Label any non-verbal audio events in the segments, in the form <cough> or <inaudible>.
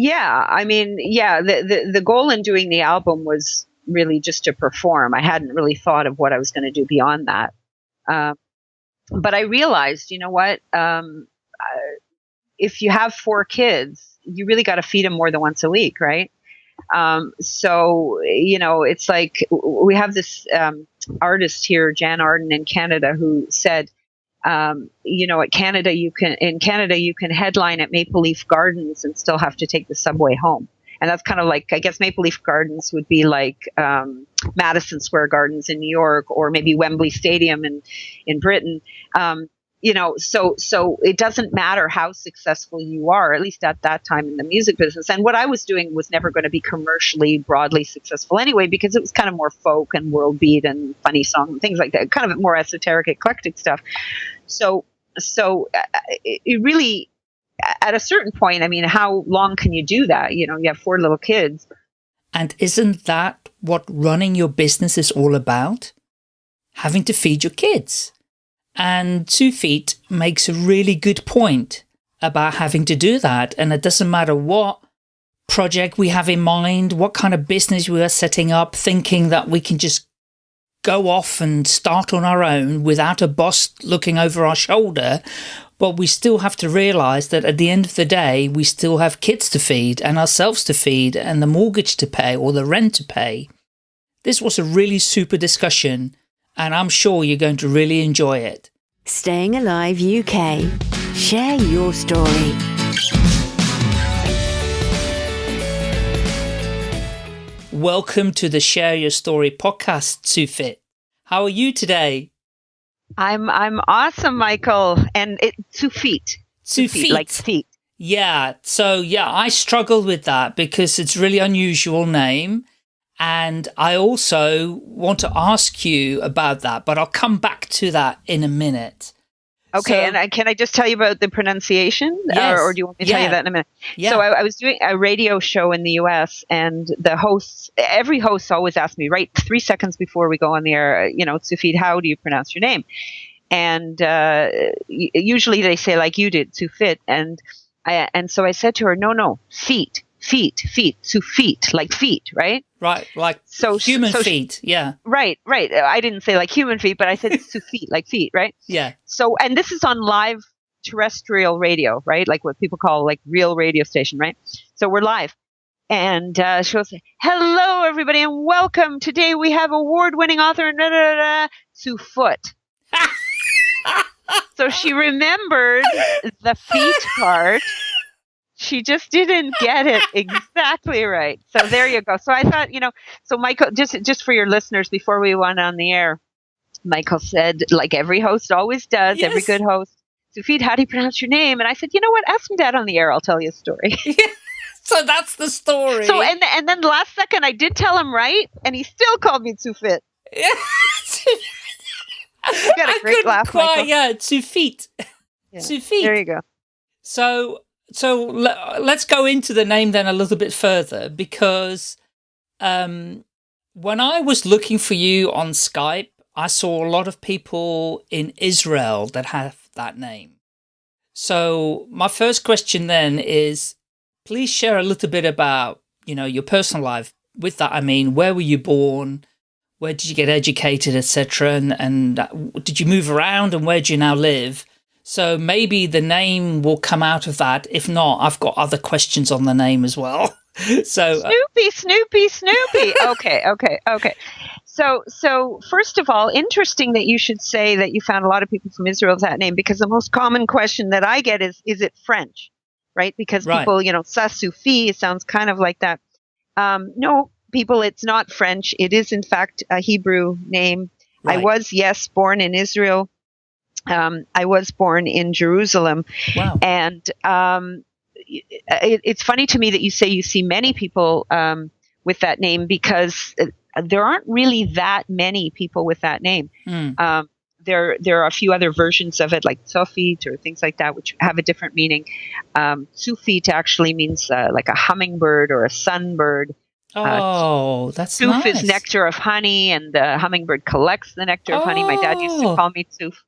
Yeah, I mean, yeah, the, the, the goal in doing the album was really just to perform. I hadn't really thought of what I was going to do beyond that. Um, but I realized, you know what? Um, if you have four kids, you really got to feed them more than once a week, right? Um, so, you know, it's like we have this um, artist here, Jann Arden in Canada, who said, um, you know, at Canada, you can in Canada you can headline at Maple Leaf Gardens and still have to take the subway home. And that's kind of like I guess Maple Leaf Gardens would be like um, Madison Square Gardens in New York, or maybe Wembley Stadium in in Britain. Um, you know, so so it doesn't matter how successful you are, at least at that time in the music business. And what I was doing was never going to be commercially broadly successful anyway, because it was kind of more folk and world beat and funny song and things like that, kind of more esoteric, eclectic stuff. So so uh, it, it really, at a certain point, I mean, how long can you do that? You know, you have four little kids. And isn't that what running your business is all about? Having to feed your kids. And Two Feet makes a really good point about having to do that. And it doesn't matter what project we have in mind, what kind of business we are setting up, thinking that we can just go off and start on our own without a boss looking over our shoulder. But we still have to realize that at the end of the day, we still have kids to feed and ourselves to feed and the mortgage to pay or the rent to pay. This was a really super discussion and I'm sure you're going to really enjoy it. Staying Alive UK. Share your story. Welcome to the Share Your Story podcast, Sufit. How are you today? I'm I'm awesome, Michael. And it two feet. Two feet. Like feet. Yeah. So yeah, I struggled with that because it's really unusual name. And I also want to ask you about that, but I'll come back to that in a minute. Okay, so, and I, can I just tell you about the pronunciation, yes, or, or, do you want me to yeah. tell you that in a minute? Yeah. So I, I, was doing a radio show in the U.S., and the hosts, every host always asks me right three seconds before we go on the air, you know, Sufid, how do you pronounce your name? And uh, usually they say like you did, Sufit, and I, and so I said to her, no, no, feet feet, feet, to feet, like feet, right? Right, like so human so feet, yeah. Right, right. I didn't say like human feet, but I said to <laughs> feet, like feet, right? Yeah. So, and this is on live terrestrial radio, right? Like what people call like real radio station, right? So we're live. And uh, she'll say, "Hello, everybody, and welcome. Today we have award-winning author da, da, da, Sue Foot." <laughs> so she remembered the feet part she just didn't get it <laughs> exactly right. So there you go. So I thought, you know, so Michael, just just for your listeners, before we went on the air, Michael said, like every host always does, yes. every good host, Sufid, how do you pronounce your name? And I said, you know what? Ask me that on the air. I'll tell you a story. <laughs> so that's the story. So and and then the last second, I did tell him right, and he still called me Sufit. <laughs> Got a great laugh, quite, Michael. Yeah, Sufit. Yeah. Sufit. There you go. So so let's go into the name then a little bit further because um, when I was looking for you on Skype, I saw a lot of people in Israel that have that name. So my first question then is, please share a little bit about, you know, your personal life. With that, I mean, where were you born? Where did you get educated, etc. And, and uh, did you move around and where do you now live? So maybe the name will come out of that. If not, I've got other questions on the name as well. <laughs> so uh, Snoopy, Snoopy, Snoopy. okay, okay, okay. So, so first of all, interesting that you should say that you found a lot of people from Israel with that name because the most common question that I get is, is it French? Right? Because right. people, you know, Sasufi sounds kind of like that. Um, no, people, it's not French. It is in fact a Hebrew name. Right. I was, yes, born in Israel um, I was born in Jerusalem. Wow. And um, it, it's funny to me that you say you see many people um, with that name because uh, there aren't really that many people with that name. Mm. there, there are a few other versions of it, like Sofit or things like that, which have a different meaning. Um, Sufit actually means uh, like a hummingbird or a sunbird. Uh, oh, uh, that's Suf nice. is nectar of honey, and the hummingbird collects the nectar of oh. honey. My dad used to oh. call me Suf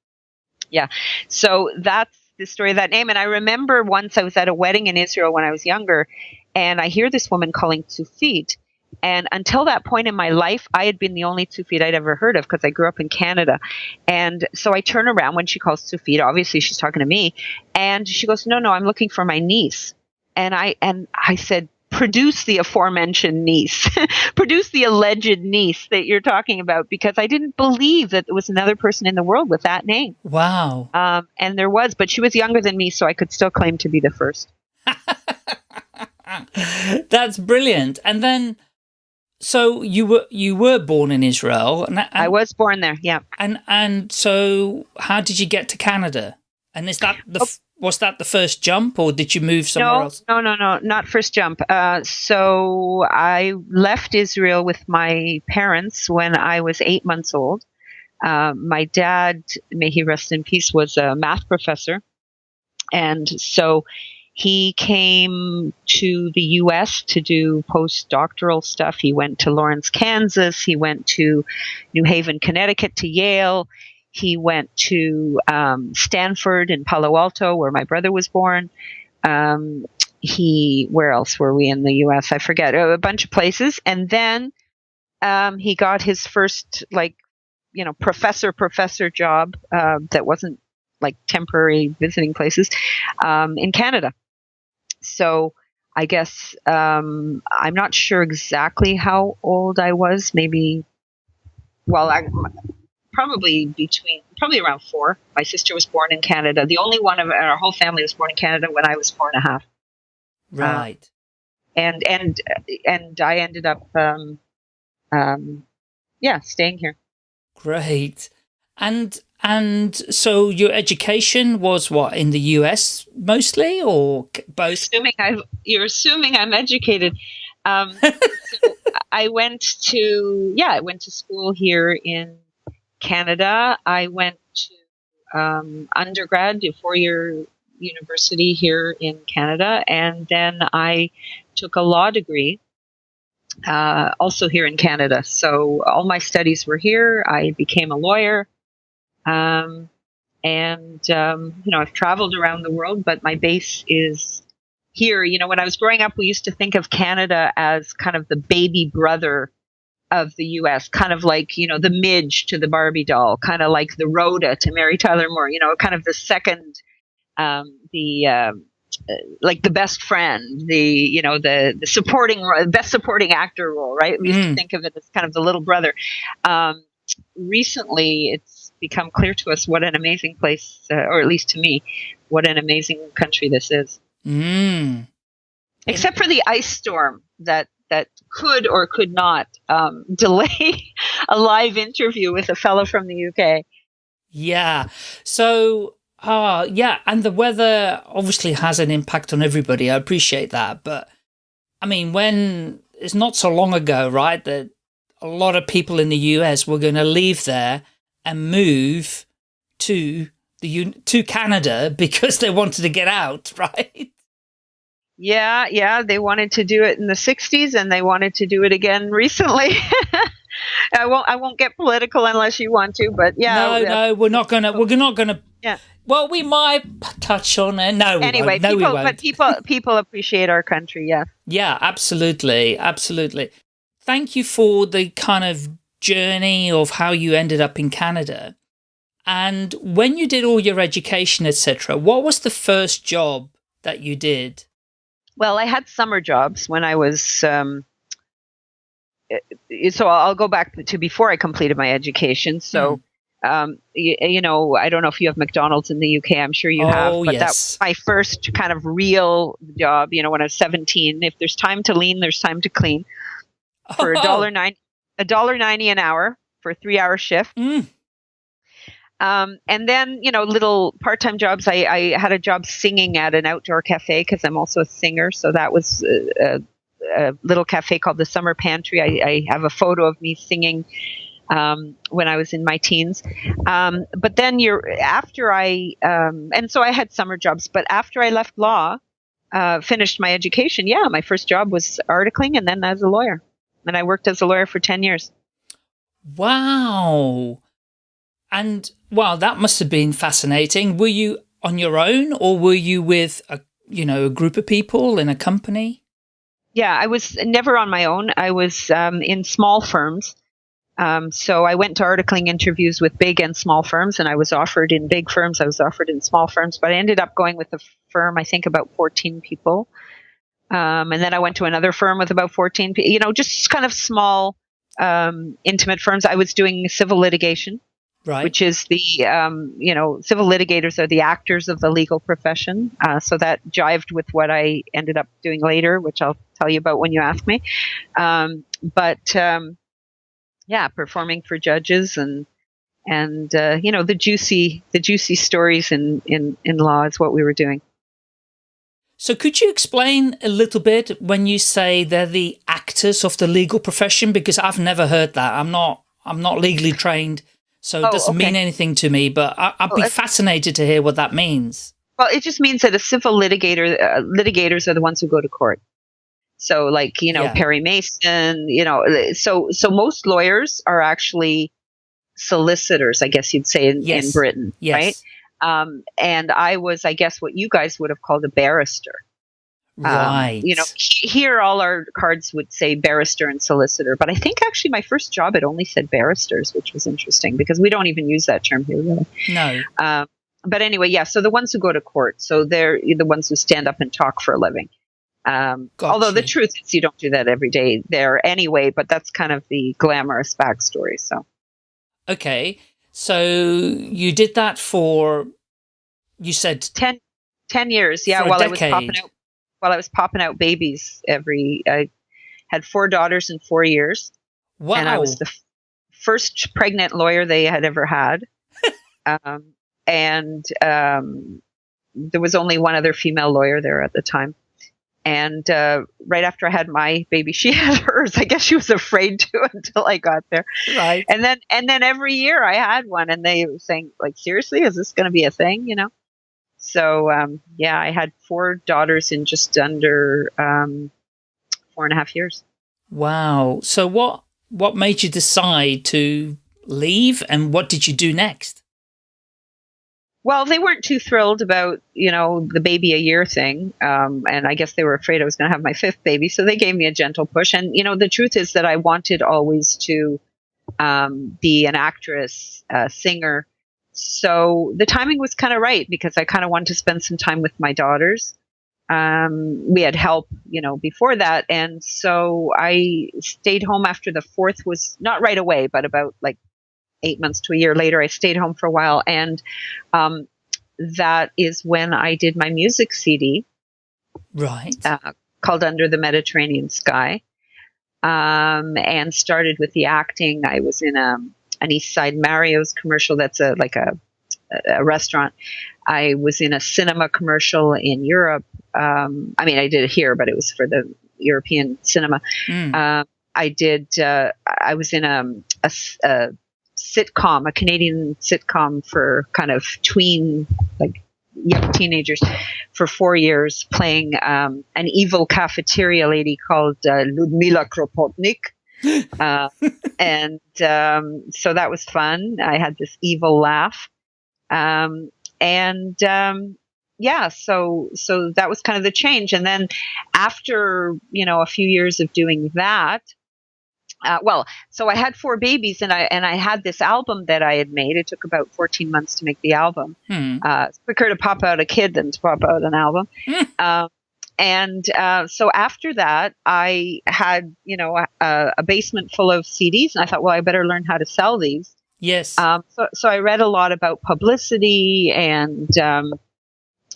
yeah. So that's the story of that name. And I remember once I was at a wedding in Israel when I was younger, and I hear this woman calling Tsufit. And until that point in my life, I had been the only Tsufit I'd ever heard of because I grew up in Canada. And so I turn around when she calls Tsufit. Obviously, she's talking to me, and she goes, "No, no, I'm looking for my niece." And I and I said, produce the aforementioned niece, <laughs> produce the alleged niece that you're talking about, because I didn't believe that there was another person in the world with that name. Wow. Um, and there was, but she was younger than me, so I could still claim to be the first. <laughs> That's brilliant. And then, so you were you were born in Israel, and, and I was born there. Yeah. And and so, how did you get to Canada? And is that the oh was that the first jump or did you move somewhere no, else? No, no, no, not first jump. Uh, so I left Israel with my parents when I was eight months old. Uh, my dad, may he rest in peace, was a math professor. And so he came to the U.S. to do postdoctoral stuff. He went to Lawrence, Kansas. He went to New Haven, Connecticut, to Yale. He went to um, Stanford in Palo Alto, where my brother was born. Um, he, where else were we in the U.S.? I forget a bunch of places, and then um, he got his first like, you know, professor professor job uh, that wasn't like temporary visiting places um, in Canada. So I guess um, I'm not sure exactly how old I was. Maybe, well, I, probably between probably around four. My sister was born in Canada. The only one of our whole family was born in Canada when I was four and a half. Right. Uh, and and and I ended up, um, um, yeah, staying here. Great. And and so your education was what in the U.S. mostly, or both? Assuming I, you're assuming I'm educated. Um, <laughs> so I went to yeah, I went to school here in Canada. I went to um, undergrad, a four year university here in Canada, and then I took a law degree. Uh, also here in Canada. So all my studies were here. I became a lawyer. Um, and, um, you know, I've traveled around the world, but my base is here. You know, when I was growing up, we used to think of Canada as kind of the baby brother of the US, kind of like, you know, the Midge to the Barbie doll, kind of like the Rhoda to Mary Tyler Moore, you know, kind of the second, um, the, um, uh, like the best friend, the, you know, the, the supporting, best supporting actor role, right? We used mm. to think of it as kind of the little brother. Um, recently, it's become clear to us what an amazing place, uh, or at least to me, what an amazing country this is. Mm. Except for the ice storm that that could or could not um, <laughs> delay a live interview with a fellow from the UK. Yeah. So, uh, yeah, and the weather obviously has an impact on everybody. I appreciate that. But I mean, when it's not so long ago, right, that a lot of people in the US were going to leave there and move to the to Canada <laughs> because they wanted to get out, <laughs> right? Yeah, yeah, they wanted to do it in the 60s and they wanted to do it again recently. <laughs> I won't I won't get political unless you want to, but yeah. No, yeah. no, we're not going to we're not going to Yeah. Well, we might touch on it. No, anyway, no, people, but people people appreciate our country, yeah. Yeah, absolutely. Absolutely. Thank you for the kind of journey of how you ended up in Canada. And when you did all your education, etc., what was the first job that you did? Well, I had summer jobs when I was. Um, so I'll go back to before I completed my education. So, mm. um, you, you, know, I don't know if you have McDonald's in the UK. I'm sure you oh, have. But yes. that was my first kind of real job. You know, when I was 17. If there's time to lean, there's time to clean. For a <laughs> oh. dollar nine, a dollar ninety an hour for a three hour shift. Mm. Um, and then, you know, little part time jobs. I, I, had a job singing at an outdoor cafe because I'm also a singer. So that was a, a, a, little cafe called the Summer Pantry. I, I have a photo of me singing um, when I was in my teens. Um, but then you're after I, um, and so I had summer jobs. But after I left law, uh, finished my education, yeah, my first job was articling and then as a lawyer. And I worked as a lawyer for 10 years. Wow. And wow, that must have been fascinating. Were you on your own or were you with a, you know, a group of people in a company? Yeah, I was never on my own. I was um, in small firms. Um, so I went to articling interviews with big and small firms, and I was offered in big firms. I was offered in small firms, but I ended up going with a firm, I think about 14 people. Um, and then I went to another firm with about 14 people, you know, just kind of small, um, intimate firms. I was doing civil litigation right. which is the um, you know civil litigators are the actors of the legal profession. Uh, so that jived with what I ended up doing later, which I'll tell you about when you ask me. Um, but um, yeah, performing for judges and and uh, you know the juicy the juicy stories in in in law is what we were doing. So could you explain a little bit when you say they're the actors of the legal profession? Because I've never heard that. I'm not I'm not legally trained. So it oh, doesn't okay. mean anything to me, but I, would be fascinated to hear what that means. Well, it just means that a civil litigator, uh, litigators are the ones who go to court. So, like you know, yeah. Perry Mason, you know, so so most lawyers are actually solicitors, I guess you'd say in, yes. in Britain, yes. right? Um, and I was, I guess, what you guys would have called a barrister. Right. Um, you know, here all our cards would say barrister and solicitor, but I think actually my first job it only said barristers, which was interesting because we don't even use that term here really. No. Um, but anyway, yeah. So the ones who go to court, so they're the ones who stand up and talk for a living. Um, although the truth is, you don't do that every day there anyway. But that's kind of the glamorous backstory. So. Okay, so you did that for, you said 10, 10 years, yeah. While I was popping out while I was popping out babies every. I had four daughters in four years. Wow! And I was the f- first pregnant lawyer they had ever had. <laughs> um, and um, there was only one other female lawyer there at the time. And uh, right after I had my baby, <laughs> she had hers. I guess she was afraid to <laughs> until I got there. Right. And then and then every year I had one, and they were saying like, seriously, is this going to be a thing? You know. So um, yeah, I had four daughters in just under um, four and a half years. Wow. So what what made you decide to leave, and what did you do next? Well, they weren't too thrilled about you know the baby a year thing, um, and I guess they were afraid I was going to have my <laughs> fifth baby, so they gave me a gentle push. And you know, the truth is that I wanted always to um, be an actress, a singer, so the timing was kind of right because I kind of wanted to spend some time with my daughters. Um, we had help, you know, before that, and so I stayed home after the fourth was not right away, but about like eight months to a year later. I stayed home for a while, and um, that is when I did my music CD, right, uh, called Under the Mediterranean Sky, um, and started with the acting. I was in a an East Side Mario's commercial. That's a like a a restaurant. I was in a cinema commercial in Europe. Um, I mean, I did it here, but it was for the European cinema. Mm. Uh, I did. Uh, I was in a, a, a, sitcom, a Canadian sitcom for kind of tween, like young teenagers, for four years, playing um, an evil cafeteria lady called uh, Ludmila Kropotnik. Uh, and um, so that was fun. I had this evil laugh, um, and um, yeah, so so that was kind of the change. And then after you know a few years of doing that, uh, well, so I had four babies, and I and I had this album that I had made. It took about fourteen months to make the album. Hmm. Uh, it's quicker to pop out a kid than to pop out an album. Hmm. Um, and uh, so after that, I had you know a, a, basement full of CDs, and I thought, well, I better learn how to sell these. Yes. Um, so, so I read a lot about publicity and um,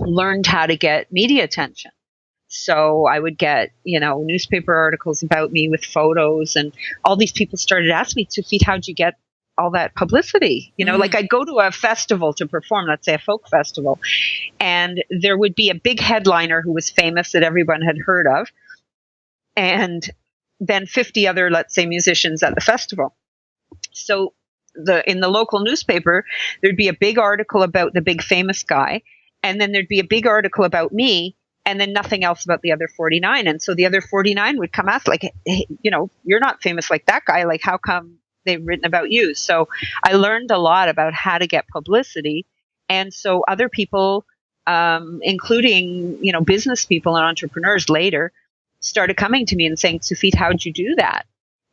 learned how to get media attention. So I would get, you know, newspaper articles about me with photos, and all these people started asking me, Tufit, how'd you get all that publicity. You know, mm. like I'd go to a festival to perform, let's say a folk festival, and there would be a big headliner who was famous that everyone had heard of, and then 50 other, let's say, musicians at the festival. So the in the local newspaper, there'd be a big article about the big famous guy, and then there'd be a big article about me, and then nothing else about the other 49. And so the other 49 would come ask, like, hey, you know, you're not famous like that guy. Like, how come they've written about you. So I learned a lot about how to get publicity. And so other people um, including you know business people and entrepreneurs later, started coming to me and saying, "Sufit, how'd you do that?"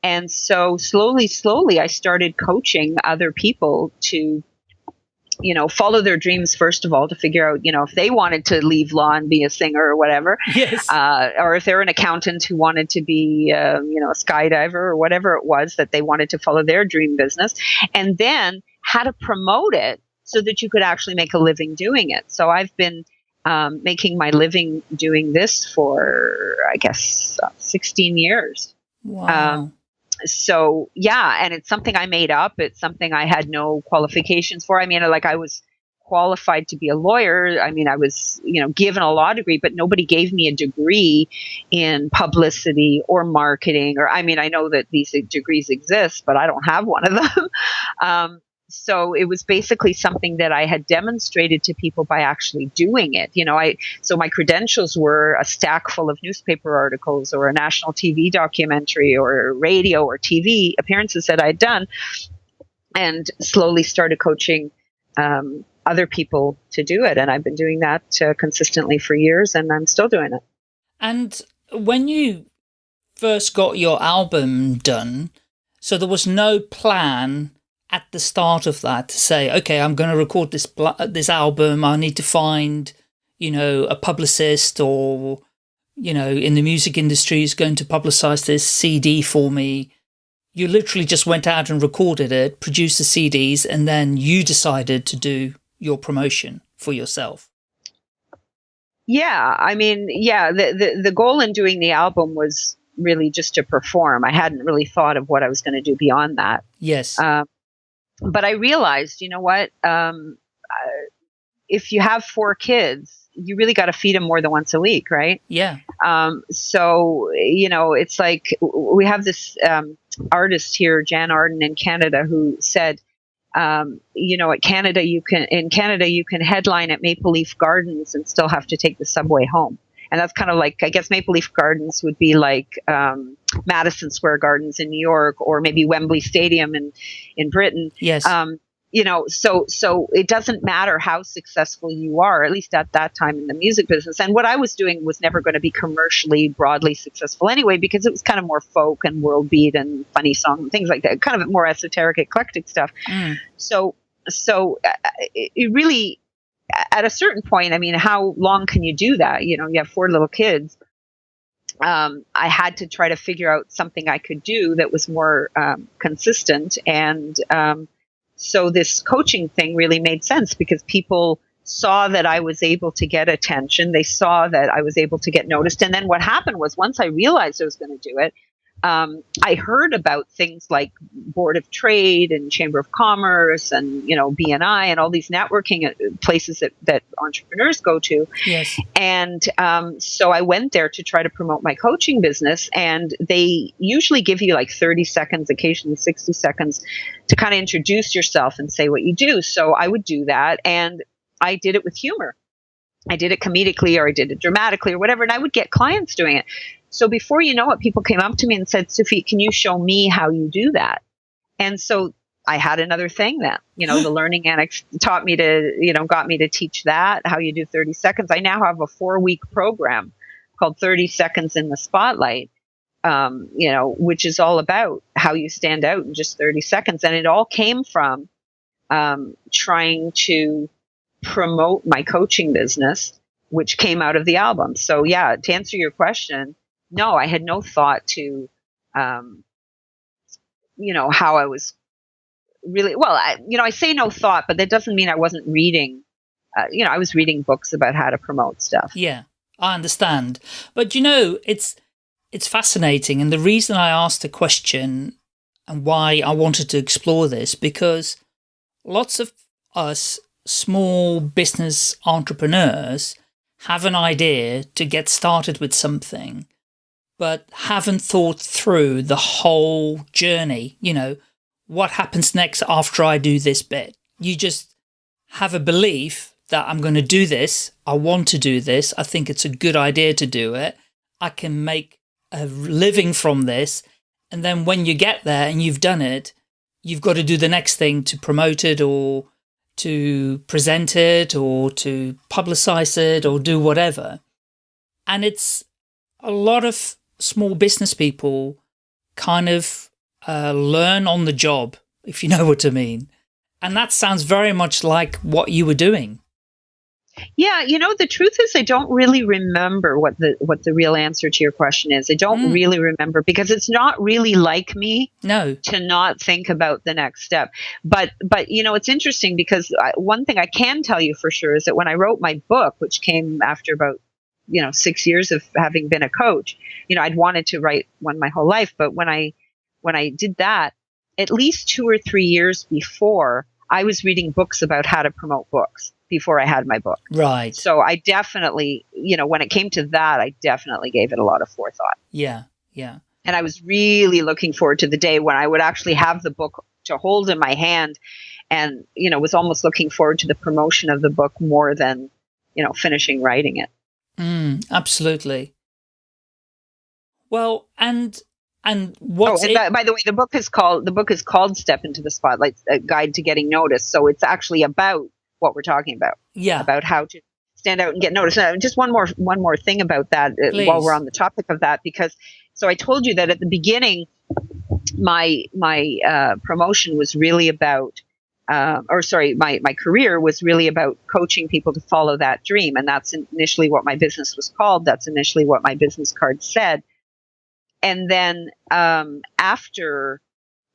And so slowly, slowly, I started coaching other people to you know, follow their dreams first of all to figure out, you know, if they wanted to leave law and be a singer or whatever, yes, uh, or if they're an accountant who wanted to be, um, you know, a skydiver or whatever it was that they wanted to follow their dream business, and then how to promote it so that you could actually make a living doing it. So I've been um, making my living doing this for, I guess, uh, 16 years. Wow. Um, so yeah, and it's something I made up. It's something I had no qualifications for. I mean, like I was qualified to be a lawyer. I mean, I was, you know, given a law degree, but nobody gave me a degree in publicity or marketing. Or, I mean, I know that these degrees exist, but I don't have one of them. <laughs> um, so it was basically something that I had demonstrated to people by actually doing it. You know, I so my credentials were a stack full of newspaper articles or a national TV documentary or radio or TV appearances that I'd done, and slowly started coaching um, other people to do it. And I've been doing that uh, consistently for years, and I'm still doing it. And when you first got your album done, so there was no plan at the start of that to say, okay, I'm going to record this this album. I need to find, you know, a publicist or, you know, in the music industry is going to publicize this CD for me. You literally just went out and recorded it, produced the CDs, and then you decided to do your promotion for yourself. Yeah, I mean, yeah, the, the, the goal in doing the album was really just to perform. I hadn't really thought of what I was going to do beyond that. Yes. Um, but I realized, you know what? Um, uh, if you have four kids, you really got to feed them more than once a week, right? Yeah. Um, so you know, it's like we have this um, artist here, Jann Arden in Canada, who said, um, you know, at Canada, you can in Canada you can headline at Maple Leaf Gardens and still have to take the subway home and that's kind of like I guess Maple Leaf Gardens would be like um, Madison Square Gardens in New York, or maybe Wembley Stadium in in Britain. Yes. Um, you know, so so it doesn't matter how successful you are, at least at that time in the music business. And what I was doing was never going to be commercially broadly successful anyway, because it was kind of more folk and world beat and funny song and things like that, kind of more esoteric, eclectic stuff. Mm. So so uh, it, it really at a certain point, I mean, how long can you do that? You know, you have four little kids. Um, I had to try to figure out something I could do that was more um, consistent. And um, so this coaching thing really made sense because people saw that I was able to get attention. They saw that I was able to get noticed. And then what happened was once I realized I was going to do it, um, I heard about things like Board of Trade and Chamber of Commerce and you know BNI and all these networking uh, places that, that entrepreneurs go to. Yes. And um, so I went there to try to promote my coaching business, and they usually give you like 30 seconds, occasionally 60 seconds, to kind of introduce yourself and say what you do. So I would do that, and I did it with humor. I did it comedically or I did it dramatically or whatever, and I would get clients doing it. So before you know it, people came up to me and said, Sufi, can you show me how you do that? And so I had another thing then, you know, the <laughs> learning annex taught me to, you know, got me to teach that, how you do 30 seconds. I now have a four week program called 30 Seconds in the Spotlight, um, you know, which is all about how you stand out in just 30 seconds. And it all came from um, trying to promote my coaching business, which came out of the album. So, yeah, to answer your question, no, I had no thought to, um, you know, how I was really well. I, you know, I say no thought, but that doesn't mean I wasn't reading. Uh, you know, I was reading books about how to promote stuff. Yeah, I understand. But you know, it's it's fascinating, and the reason I asked the question and why I wanted to explore this because lots of us small business entrepreneurs have an idea to get started with something but haven't thought through the whole journey. You know, what happens next after I do this bit? You just have a belief that I'm going to do this. I want to do this. I think it's a good idea to do it. I can make a living from this. And then when you get there and you've done it, you've got to do the next thing to promote it or to present it or to publicize it or do whatever. And it's a lot of small business people kind of uh, learn on the job, if you <laughs> know what I mean. And that sounds very much like what you were doing. Yeah, you know, the truth is I don't really remember what the what the real answer to your question is. I don't mm. really remember because it's not really like me no to not think about the next step. But but you know, it's interesting because I, one thing I can tell you for sure is that when I wrote my book, which came after about you know, 6 years of having been a coach, you know, I'd wanted to write one my whole life, but when I when I did that, at least 2 or 3 years before, I was reading books about how to promote books before I had my book. Right. So I definitely, you know, when it came to that, I definitely gave it a lot of forethought. Yeah. Yeah. And I was really looking forward to the day when I would actually have the book to hold in my hand and, you know, was almost looking forward to the promotion of the book more than, you know, finishing writing it. Mm, absolutely. Well, and and what? Oh, and by, by, the way, the book is called the book is called "Step into the Spotlight: A Guide to Getting Noticed." So it's actually about what we're talking about. Yeah. About how to stand out and get noticed. Uh, just one more one more thing about that uh, while we're on the topic of that, because so I told you that at the beginning, my my uh, promotion was really about. Uh, or sorry, my, my career was really about coaching people to follow that dream. And that's initially what my business was called. That's initially what my business card said. And then um, after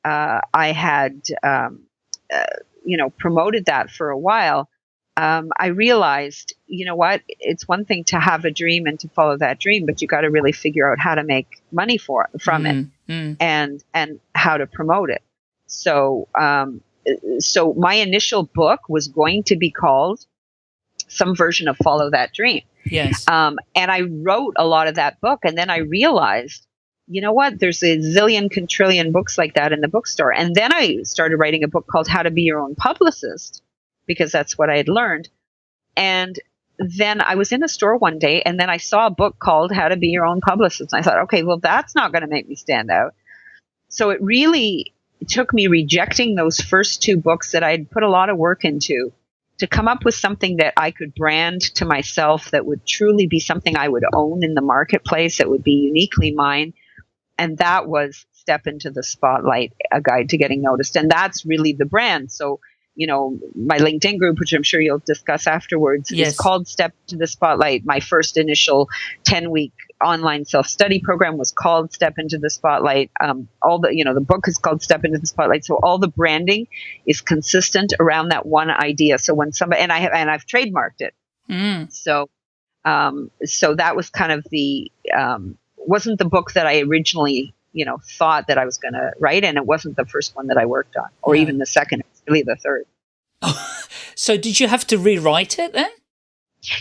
uh, I had um, uh, you know, promoted that for a while, um, I realized, you know what, it's one thing to have a dream and to follow that dream, but you got to really figure out how to make money for from mm, it mm. and and how to promote it. So, um, so my initial book was going to be called some version of Follow That Dream. Yes. Um, and I wrote a lot of that book, and then I realized you know what? There's a zillion quintillion books like that in the bookstore. And then I started writing a book called How to Be Your Own Publicist because that's what I had learned. And then I was in a store one day and then I saw a book called How to Be Your Own Publicist. And I thought, okay, well, that's not going to make me stand out. So it really took me rejecting those first two books that I'd put a lot of work into to come up with something that I could brand to myself that would truly be something I would own in the marketplace, that would be uniquely mine and that was Step into the Spotlight, a guide to getting noticed. And that's really the brand. So, you know, my LinkedIn group, which I'm sure you'll discuss afterwards, yes. is called Step to the Spotlight. My first initial 10 week online self study program was called Step into the Spotlight. Um, all the, you know, the book is called Step into the Spotlight. So all the branding is consistent around that one idea. So when somebody, and I have, and I've trademarked it. Mm. So, um, so that was kind of the, um, wasn't the book that I originally, you know, thought that I was going to write, and it wasn't the first one that I worked on, or even the second. Really the third. <laughs> so did you have to rewrite it then?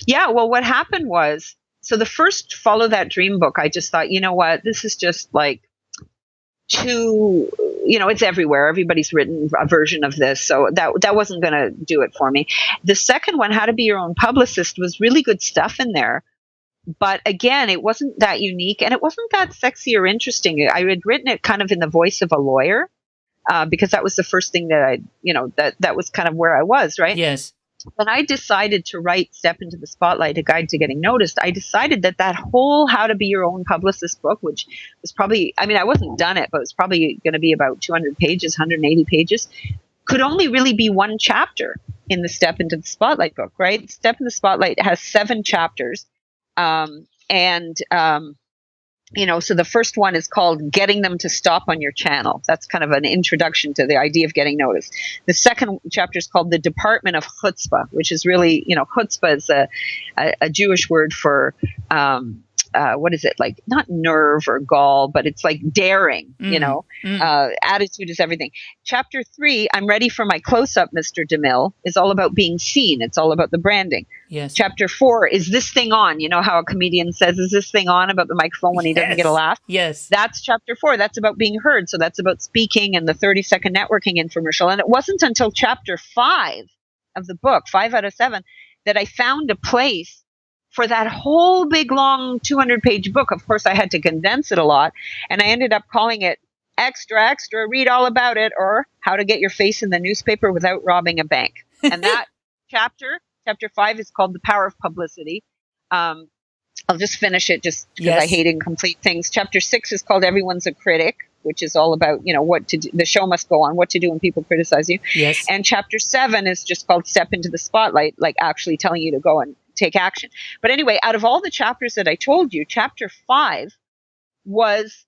Yeah. Well, what happened was, so the first Follow That Dream book, I just thought, you know what, this is just like too you know it's everywhere everybody's written a version of this so that that wasn't going to do it for me the second one how to be your own publicist was really good stuff in there but again, it wasn't that unique and it wasn't that sexy or interesting. I had written it kind of in the voice of a lawyer uh, because that was the first thing that I, you know, that that was kind of where I was, right? Yes. When I decided to write Step into the Spotlight, a guide to getting noticed, I decided that that whole How to Be Your Own Publicist book, which was probably, I mean, I wasn't done it, but it was probably going to be about 200 pages, 180 pages, could only really be one chapter in the Step into the Spotlight book, right? Step in the Spotlight has seven chapters um, and, um, you know, so the first one is called Getting Them to Stop on Your Channel. That's kind of an introduction to the idea of getting noticed. The second chapter is called The Department of Chutzpah, which is really, you know, chutzpah is a, a, a Jewish word for, um, uh, what is it like not nerve or gall but it's like daring mm. you know? Mm. uh, attitude is everything. Chapter three i'm ready for my close-up mr demille is all about being seen. It's all about the branding. Yes. Chapter four is this thing on? You know how a comedian says is this thing on about the microphone when he yes. doesn't get a laugh? Yes. That's chapter four. That's about being heard. So that's about speaking and the 30 second networking infomercial. And it wasn't until chapter five of the book five out of seven that i found a place for that whole big long 200 page book. Of course, I had to condense it a lot, and I ended up calling it Extra Extra Read All About It or How to Get Your Face in the Newspaper Without Robbing a Bank. and that <laughs> chapter, chapter five, is called "The Power of Publicity." Um, I'll just finish it just because Yes. I hate incomplete things. Chapter six is called "Everyone's a Critic," which is all about you know what to do. The show must go on. What to do when people criticize you. Yes. And chapter seven is just called Step into the Spotlight, like actually telling you to go and take action. But anyway, out of all the chapters that I told you, chapter five was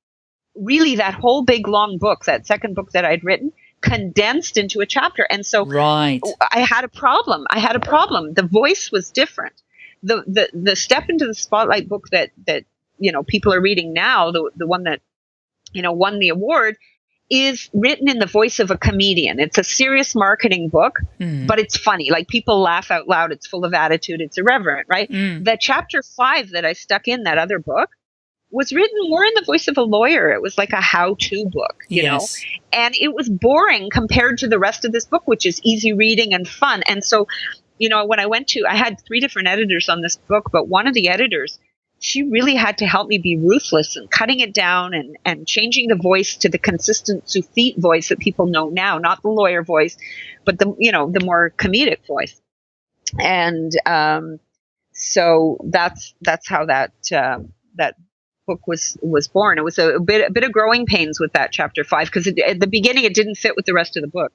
really that whole big long book, that second book that I'd written, condensed into a chapter. And so right. I had a problem. I had a problem. The voice was different. The the the step into the spotlight book that that you know people are reading now, the the one that you know won the award, is written in the voice of a comedian. It's a serious marketing book, Mm. but it's funny. Like people laugh out loud. It's full of attitude. It's irreverent, right? Mm. The chapter five that I stuck in that other book was written more in the voice of a lawyer. It was like a how-to book, you know and it was boring compared to the rest of this book which is easy reading and fun and so you know when i went to i had three different editors on this book but one of the editors she really had to help me be ruthless and cutting it down and and changing the voice to the consistent Sufit voice that people know now not the lawyer voice but the you know the more comedic voice and um so that's that's how that um that book was was born. It was a, a bit a bit of growing pains with that chapter five because at the beginning it didn't fit with the rest of the book.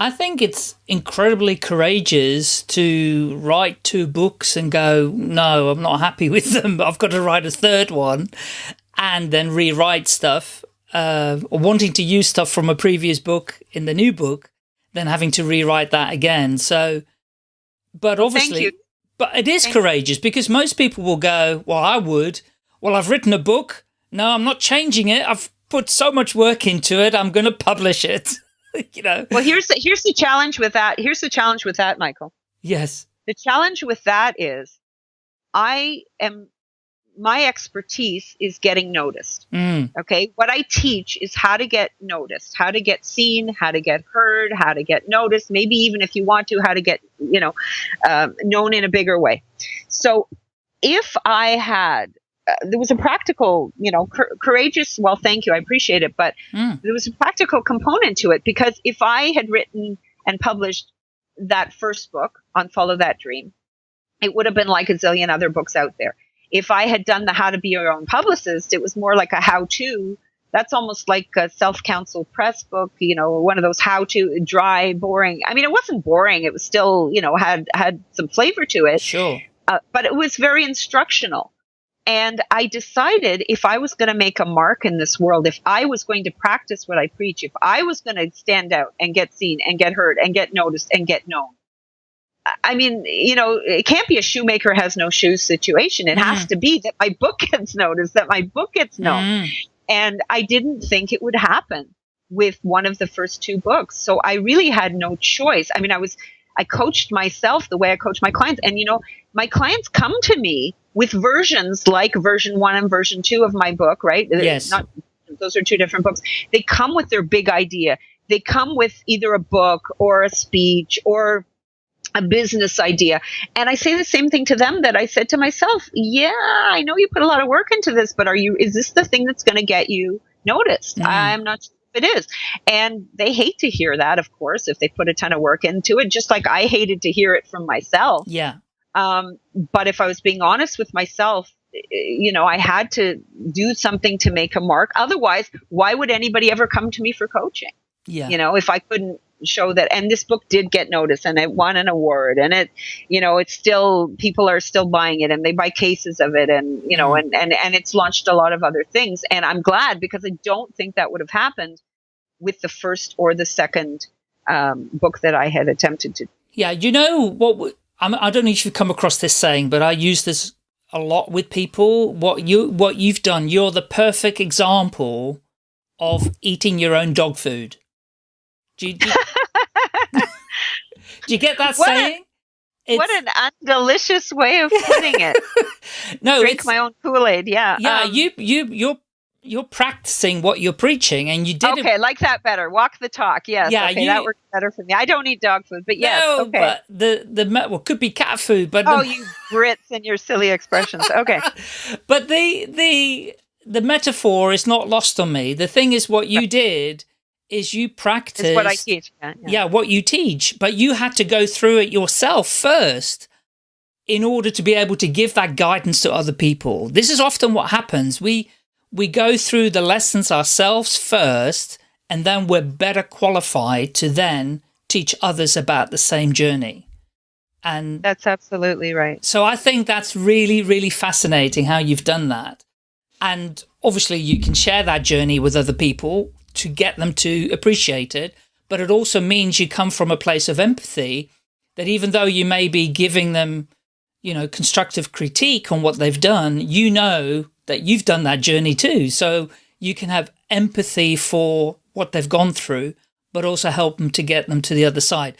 I think it's incredibly courageous to write two books and go, no, I'm not happy <laughs> with them. But I've got to write a third one and then rewrite stuff, uh, or wanting to use stuff from a previous book in the new book, then having to rewrite that again. So, but obviously, but it is Thank- courageous because most people will go, well, I would. Well, I've written a book. No, I'm not changing it. I've put so much work into it. I'm going to publish it. <laughs> <laughs> you know? Well, here's the, here's the challenge with that. Here's the challenge with that, Michael. Yes. The challenge with that is, I am my expertise is getting noticed. Mm. Okay. What I teach is how to get noticed, how to get seen, how to get heard, how to get noticed, maybe even if you want to, how to get, you know, um, known in a bigger way. So if I had, there was a practical, you know, cour- courageous, well, thank you, I appreciate it, but Mm. there was a practical component to it because if I had written and published that first book on Follow That Dream, it would have been like a zillion other books out there. If I had done the How to Be Your Own Publicist, it was more like a how to. That's almost like a self counsel press book, you know, one of those how to dry, boring. I mean, it wasn't boring. It was still, you know, had had some flavor to it Sure. uh, but it was very instructional. And I decided if I was going to make a mark in this world, if I was going to practice what I preach, if I was going to stand out and get seen and get heard and get noticed and get known, I- mean, you know, it can't be a shoemaker has no shoes situation. It has to be that my book <laughs> gets noticed, that my book gets known. Mm. And I didn't think it would happen with one of the first two books. So I really had no choice. I mean, I was, I coached myself the way I coach my clients. And, you know, my clients come to me with versions like version one and version two of my book, right? Yes. Not, those are two different books. They come with their big idea. They come with either a book or a speech or a business idea. And I say the same thing to them that I said to myself. Yeah, I know you put a lot of work into this, but are you, is this the thing that's going to get you noticed? Mm. I'm not sure if it is. And they hate to hear that, of course, if they put a ton of work into it, just like I hated to hear it from myself. Yeah. Um, but if I was being honest with myself, eh, you know, I had to do something to make a mark. Otherwise, why would anybody ever come to me for coaching? Yeah. you know if i couldn't show that and this book did get noticed and it won an award and it you know it's still people are still buying it and they buy cases of it and you know Mhm. and and and it's launched a lot of other things and i'm glad because i don't think that would have happened with the first or the second um, book that i had attempted to Yeah, you know what? I'm, I don't know if you've come across this saying, but I use this a lot with people. What you what you've done, you're the perfect example of eating your own dog food. Do you, do you, <laughs> do you get that What a- saying? what an undelicious way of putting it <laughs> no, drink my own kool-aid yeah yeah. Um, you you you're you're practicing what you're preaching, and you did it okay like that better walk the talk yes Yeah, okay you- that works better for me i don't eat dog food but yes no, okay but the the well could be cat food, but Oh, the, you Brits and your silly expressions. Okay. <laughs> but the the the metaphor is not lost on me. The thing is, what you did is you practice what I teach. Yeah, yeah. yeah. what you teach, but you had to go through it yourself first in order to be able to give that guidance to other people. This is often what happens. We we go through the lessons ourselves first, and then we're better qualified to then teach others about the same journey. And That's absolutely right. so I think that's really, really fascinating how you've done that. And obviously you can share that journey with other people to get them to appreciate it. But it also means you come from a place of empathy that even though you may be giving them, you know, constructive critique on what they've done, you know that you've done that journey too. So you can have empathy for what they've gone through, but also help them to get them to the other side.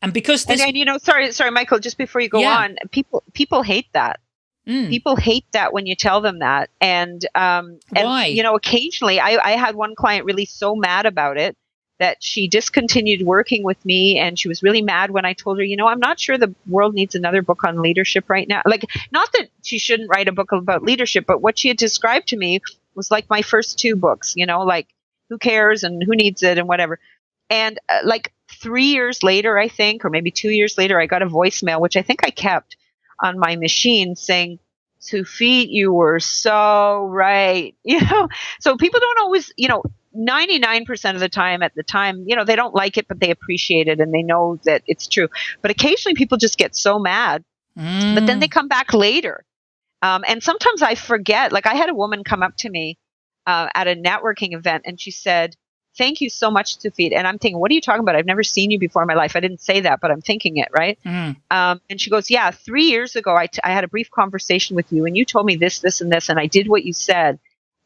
And because this, And, and you know, sorry, sorry, Michael. Just before you go Yeah. on, people people hate that. Mm, People hate that when you tell them that. And um, and Why? you know, occasionally, I I had one client really so mad about it that she discontinued working with me, and she was really mad when I told her, you know, I'm not sure the world needs another book on leadership right now. Like, not that she shouldn't write a book about leadership, but what she had described to me was like my first two books. You know, like who cares and who needs it and whatever. And uh, like three years later, I think, or maybe two years later, I got a voicemail, which I think I kept on my machine saying, Tsufit, you were so right. <laughs> You know, so people don't always, you know, 99% of the time at the time, you know, they don't like it, but they appreciate it and they know that it's true. But occasionally people just get so mad but then mm, they come back later. Um, and sometimes I forget. Like I had a woman come up to me uh, at a networking event, and she said, "Thank you so much, Tsufit." And I'm thinking, "What are you talking about? I've never seen you before in my life." I didn't say that, but I'm thinking it, right? mm, Um, and she goes, "Yeah, three years ago, I, t- I had a brief conversation with you, and you told me this, this, and this, and I did what you said.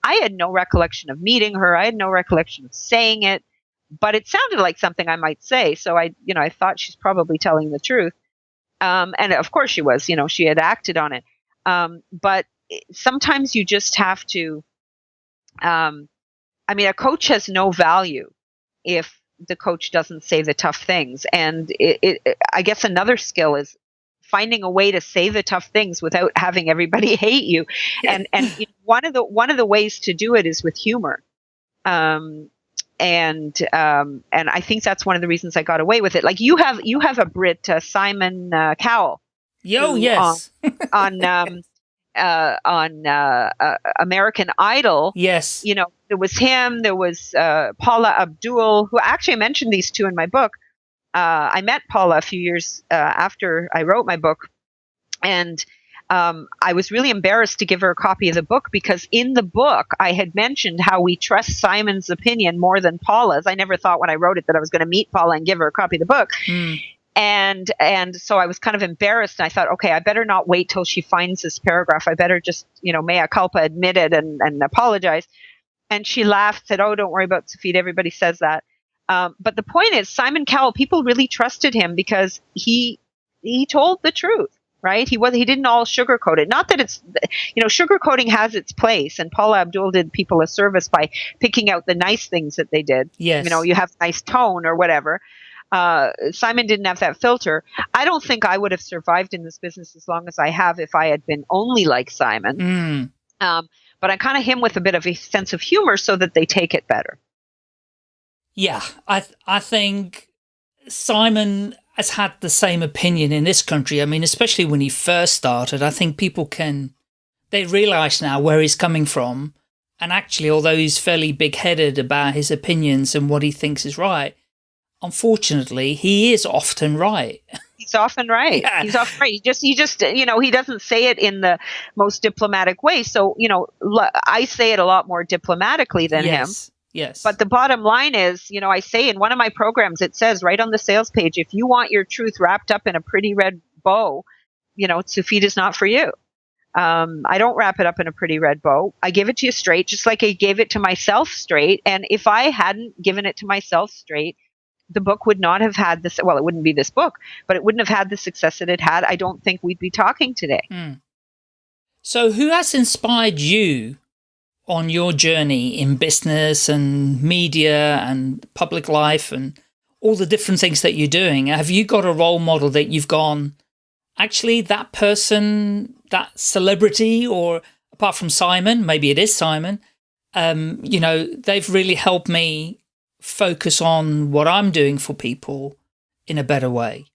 I had no recollection of meeting her. I had no recollection of saying it, but it sounded like something I might say. So I, you know, I thought she's probably telling the truth. Um, and of course she was. You know, she had acted on it. Um, but sometimes you just have to. Um, I mean, a coach has no value if the coach doesn't say the tough things. And it, it, I guess another skill is finding a way to say the tough things without having everybody <laughs> hate you. And and you know, one of the one of the ways to do it is with humor. Um, and um, and I think that's one of the reasons I got away with it. Like you have you have a Brit, uh, Simon uh, Cowell, Yo, who, yes. on <laughs> um, uh, on uh, uh, American Idol. yes. You know, there was him. There was uh, Paula Abdul, who actually mentioned these two in my book. Uh, I met Paula a few years uh, after I wrote my book, and um, I was really embarrassed to give her a copy of the book because in the book I had mentioned how we trust Simon's opinion more than Paula's. I never thought when I wrote it that I was going to meet Paula and give her a copy of the book Mm, and and so I was kind of embarrassed. And I thought, okay, I better not wait till she finds this paragraph. I better just, you know, mea culpa, admit it, and and apologize. And she laughed, said, "Oh, don't worry about Tsufit. Everybody says that." Um, but the point is, Simon Cowell, people really trusted him because he he told the truth, right? He was he didn't all sugarcoat it. Not that it's, you know, sugarcoating has its place. And Paula Abdul did people a service by picking out the nice things that they did yes. you know you have nice tone or whatever uh, simon didn't have that filter i don't think i would have survived in this business as long as i have if i had been only like simon Mm, um, but i kind of him with a bit of a sense of humor so that they take it better yeah. I th- I think Simon has had the same opinion in this country. I mean, especially when he first started, I think people can, they realize now where he's coming from. And actually, although he's fairly big headed about his opinions and what he thinks is right, unfortunately, he is often right. <laughs> he's often right Yeah. he's often right he just he just you know he doesn't say it in the most diplomatic way so you know I say it a lot more diplomatically than him yes. But the bottom line is, you know, I say in one of my programs, it says right on the sales page, if you want your truth wrapped up in a pretty red bow, you know, Tsufit is not for you. Um, I don't wrap it up in a pretty red bow. I give it to you straight, just like I gave it to myself straight. And if I hadn't given it to myself straight, the book would not have had this. Well, it wouldn't be this book, but it wouldn't have had the success that it had. I don't think we'd be talking today. Hmm. So, who has inspired you on your journey in business and media and public life and all the different things that you're doing? Have you got a role model that you've gone, actually, that person, that celebrity, or apart from Simon, maybe it is Simon, um, you know, they've really helped me focus on what I'm doing for people in a better way?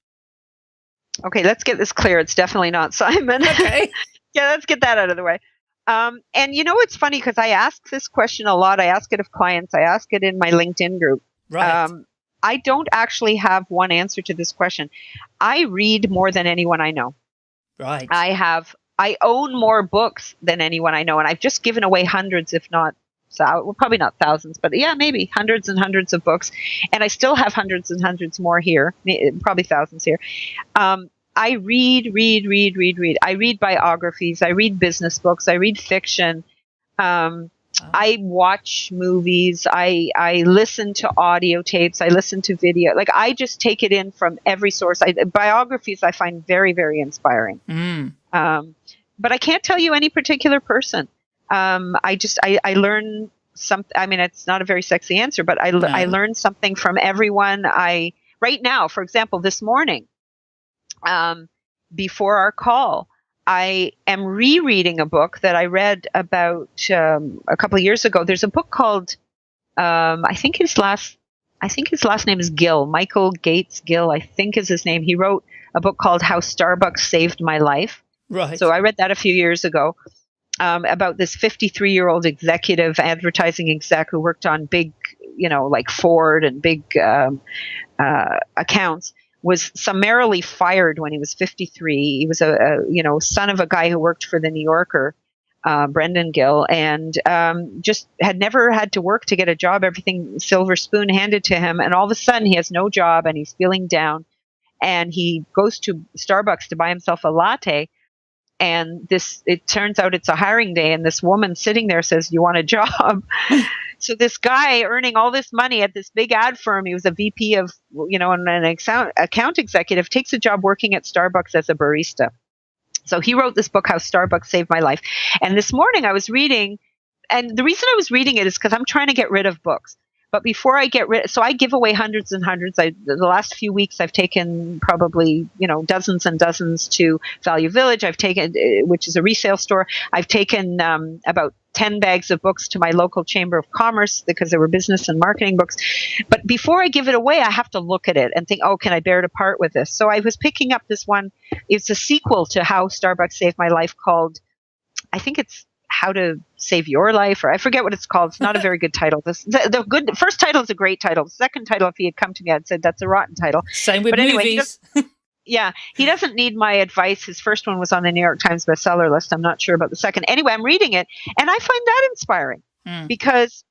Okay, let's get this clear. It's definitely not Simon. Okay. <laughs> yeah, let's get that out of the way. Um, and you know, it's funny because I ask this question a lot. I ask it of clients. I ask it in my LinkedIn group. Right. Um, I don't actually have one answer to this question. I read more than anyone I know. right. I have I own more books than anyone I know, and I've just given away hundreds, if not well, probably not thousands, but yeah, maybe hundreds and hundreds of books, and I still have hundreds and hundreds more here, probably thousands here. Um, I read, read, read, read, read. I read biographies. I read business books. I read fiction. Um, I watch movies. I I listen to audio tapes. I listen to video. Like I just take it in from every source. I, biographies I find very very inspiring. Mm. Um, but I can't tell you any particular person. Um, I just I, I learn some. I mean, it's not a very sexy answer, but I, No. I learn something from everyone. I right now, for example, this morning, um, before our call, I am rereading a book that I read about um, a couple of years ago. There's a book called um, I think his last I think his last name is Gill, Michael Gates Gill, I think is his name. He wrote a book called How Starbucks Saved My Life. Right. So I read that a few years ago um, about this 53 year old executive advertising exec who worked on big, you know, like Ford and big um, uh, accounts. Was summarily fired when he was 53. He was a, a you know son of a guy who worked for the New Yorker, uh, Brendan Gill, and um, just had never had to work to get a job. Everything silver spoon handed to him, and all of a sudden he has no job and he's feeling down. And he goes to Starbucks to buy himself a latte, and this it turns out it's a hiring day and this woman sitting there says you want a job? <laughs> So this guy earning all this money at this big ad firm he was a vp of you know and an account, account executive takes a job working at starbucks as a barista. So he wrote this book how starbucks saved my life. And this morning i was reading and the reason i was reading it is because i'm trying to get rid of books but before I get rid, so I give away hundreds and hundreds. I, the last few weeks, I've taken probably you know dozens and dozens to Value Village. I've taken, uh, which is a resale store. I've taken um, about ten bags of books to my local chamber of commerce because they were business and marketing books. But before I give it away, I have to look at it and think, oh, can I bear to part with this? So I was picking up this one. It's a sequel to How Starbucks Saved My Life called, I think it's how to save your life or i forget what it's called. It's not a very good title. This, the, the good the first title is a great title. The second title if he had come to me i'd said that's a rotten title. Same with but anyway, he movies. yeah he doesn't need my advice. His first one was on the new york times bestseller list. I'm not sure about the second. Anyway i'm reading it and i find that inspiring Mm. because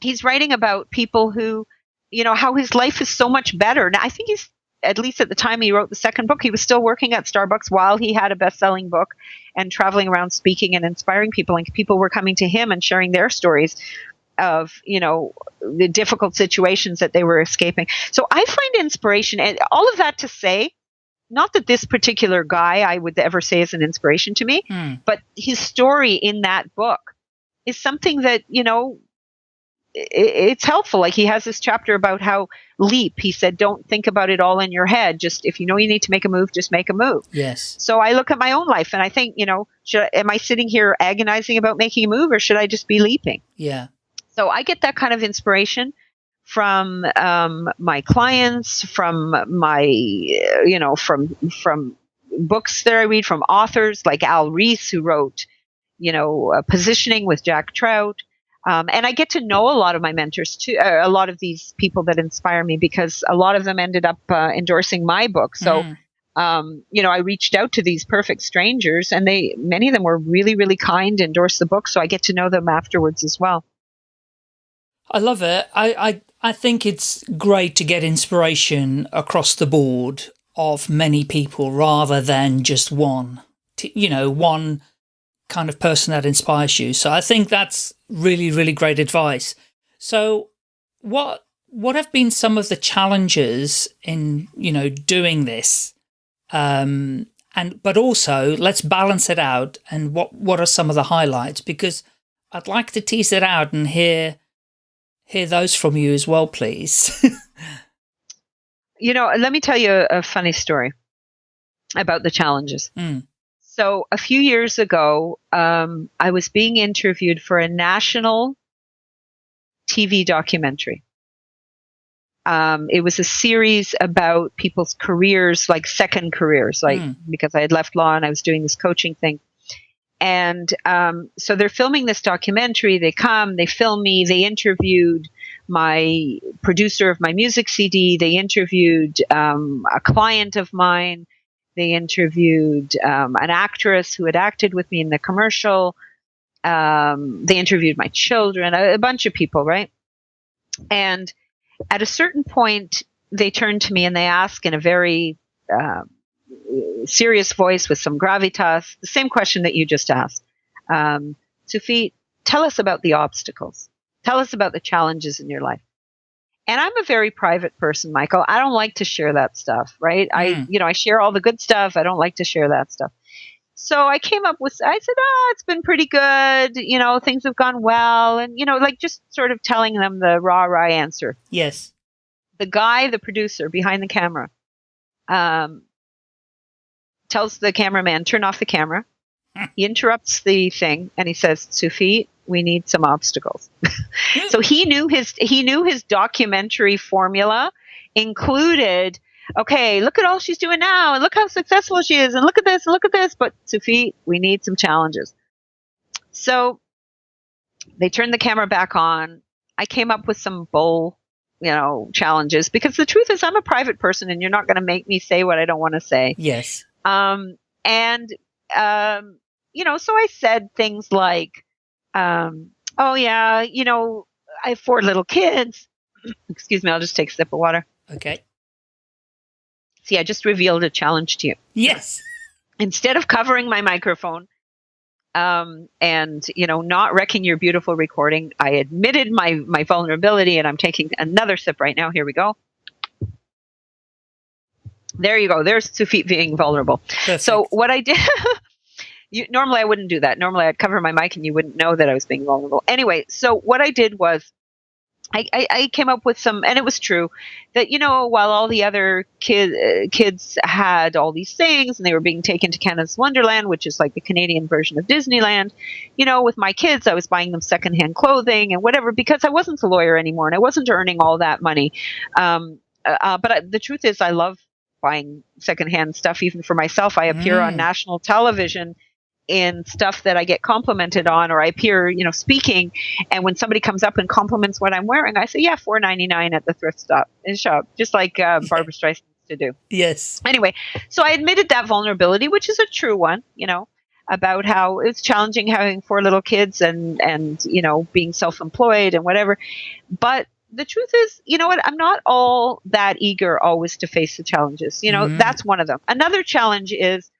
he's writing about people who you know how his life is so much better. Now i think he's at least at the time he wrote the second book he was still working at starbucks while he had a best-selling book and traveling around speaking and inspiring people and people were coming to him and sharing their stories of you know the difficult situations that they were escaping so i find inspiration and all of that to say not that this particular guy i would ever say is an inspiration to me Mm. but his story in that book is something that you know it's helpful like he has this chapter about how leap he said don't think about it all in your head just if you know you need to make a move just make a move Yes. so i look at my own life and i think you know should I, am i sitting here agonizing about making a move or should i just be leaping Yeah. so I get that kind of inspiration from um, my clients, from my, you know, from from books that I read, from authors like Al Ries, who wrote, you know, uh, Positioning with Jack Trout. Um, and I get to know a lot of my mentors too, uh, a lot of these people that inspire me because a lot of them ended up uh, endorsing my book. So, Mm. um, you know, I reached out to these perfect strangers, and they many of them were really, really kind, endorsed the book, so I get to know them afterwards as well. I love it. I, I, I think it's great to get inspiration across the board of many people rather than just one, you know, one kind of person that inspires you. So I think that's really, really great advice. So what, what have been some of the challenges in, you know, doing this? Um, and, but also let's balance it out. And what, what are some of the highlights? Because I'd like to tease it out and hear, hear those from you as well, please. <laughs> you know, let me tell you a, funny story about the challenges. Mm. So a few years ago, um, I was being interviewed for a national TV documentary. Um, it was a series about people's careers, like second careers, like Mm. because I had left law and I was doing this coaching thing. And um, so they're filming this documentary. They come, they film me, they interviewed my producer of my music CD, they interviewed um, a client of mine, they interviewed um, an actress who had acted with me in the commercial. Um, they interviewed my children, a, a bunch of people, right? And at a certain point, they turned to me and they asked in a very uh, serious voice with some gravitas the same question that you just asked. Um, Tsufit, tell us about the obstacles. Tell us about the challenges in your life. And I'm a very private person, Michael. I don't like to share that stuff, right? I, Mm. you know, I share all the good stuff. I don't like to share that stuff. So I came up with, I said, oh, it's been pretty good. You know, things have gone well. And, you know, like just sort of telling them the rah rah answer. Yes. The guy, the producer behind the camera, um, tells the cameraman, turn off the camera. He interrupts the thing and he says, Tsufit, we need some obstacles. <laughs> so he knew his he knew his documentary formula included okay look at all she's doing now and look how successful she is and look at this and look at this but Tsufit we need some challenges so they turned the camera back on I came up with some bull you know challenges because the truth is I'm a private person and you're not going to make me say what I don't want to say Yes. um, and, um, you know, so I said things like, um, oh, yeah, you know, I have four little kids. <laughs> Excuse me, I'll just take a sip of water. Okay. See, I just revealed a challenge to you. Yes. Instead of covering my microphone, um, and you know, not wrecking your beautiful recording, I admitted my my vulnerability, and I'm taking another sip right now. Here we go. There you go. There's Tsufit being vulnerable. Perfect. So what I did, <laughs> you, normally I wouldn't do that. Normally I'd cover my mic and you wouldn't know that I was being vulnerable. Anyway, so what I did was I, I, I came up with some, and it was true that you know while all the other kid, uh, kids had all these things and they were being taken to Canada's Wonderland, which is like the Canadian version of Disneyland. You know, with my kids, I was buying them secondhand clothing and whatever because I wasn't a lawyer anymore and I wasn't earning all that money. Um, uh, uh, but I, the truth is, I love buying secondhand stuff even for myself. I appear on Mm. national television in stuff that I get complimented on, or I appear, you know, speaking. And when somebody comes up and compliments what I'm wearing, I say, "Yeah, four ninety nine at the thrift stop shop," just like uh, Barbra Streisand used to do. yes. Anyway, so I admitted that vulnerability, which is a true one, you know, about how it's challenging having four little kids and and you know being self employed and whatever. But the truth is, you know what? I'm not all that eager always to face the challenges. You know, Mhm. that's one of them. Another challenge is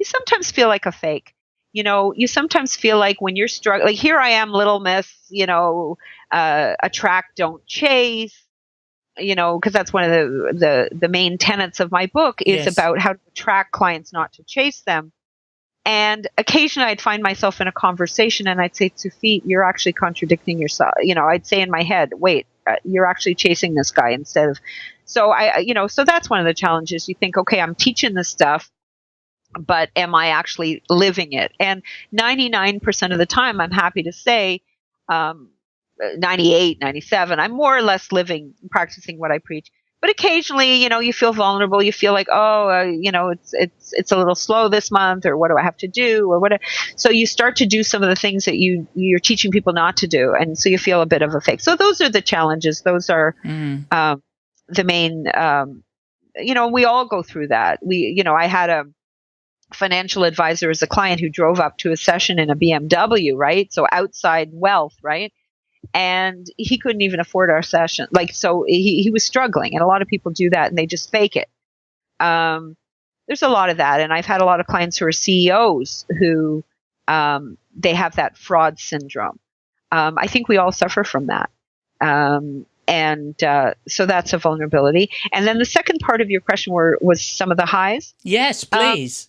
you sometimes feel like a fake. You know, you sometimes feel like when you're struggling, like here I am, little miss, you know, uh, attract, don't chase you know, because that's one of the, the the main tenets of my book is Yes. about how to attract clients, not to chase them. And occasionally, I'd find myself in a conversation, and I'd say, "Tsufit, you're actually contradicting yourself." You know, I'd say in my head, "Wait, uh, you're actually chasing this guy instead of." So I, I- you know, so that's one of the challenges. You think, okay, I'm teaching this stuff, but am I actually living it? And 99% of the time, I'm happy to say, um, 98, 97, I'm more or less living, practicing what I preach. But occasionally, you know, you feel vulnerable. You feel like, oh, uh, you know, it's it's it's a little slow this month, or what do I have to do, or what? So you start to do some of the things that you you're teaching people not to do, and so you feel a bit of a fake. So those are the challenges. Those are Mm. um, the main um, you know we all go through that we you know i had a financial advisor as a client who drove up to a session in a bmw right so outside wealth right and he couldn't even afford our session like so he, he was struggling and a lot of people do that and they just fake it um, there's a lot of that and i've had a lot of clients who are ceos who um, they have that fraud syndrome um, i think we all suffer from that um, and uh, so that's a vulnerability. And then the second part of your question were was some of the highs. Yes, Um, please.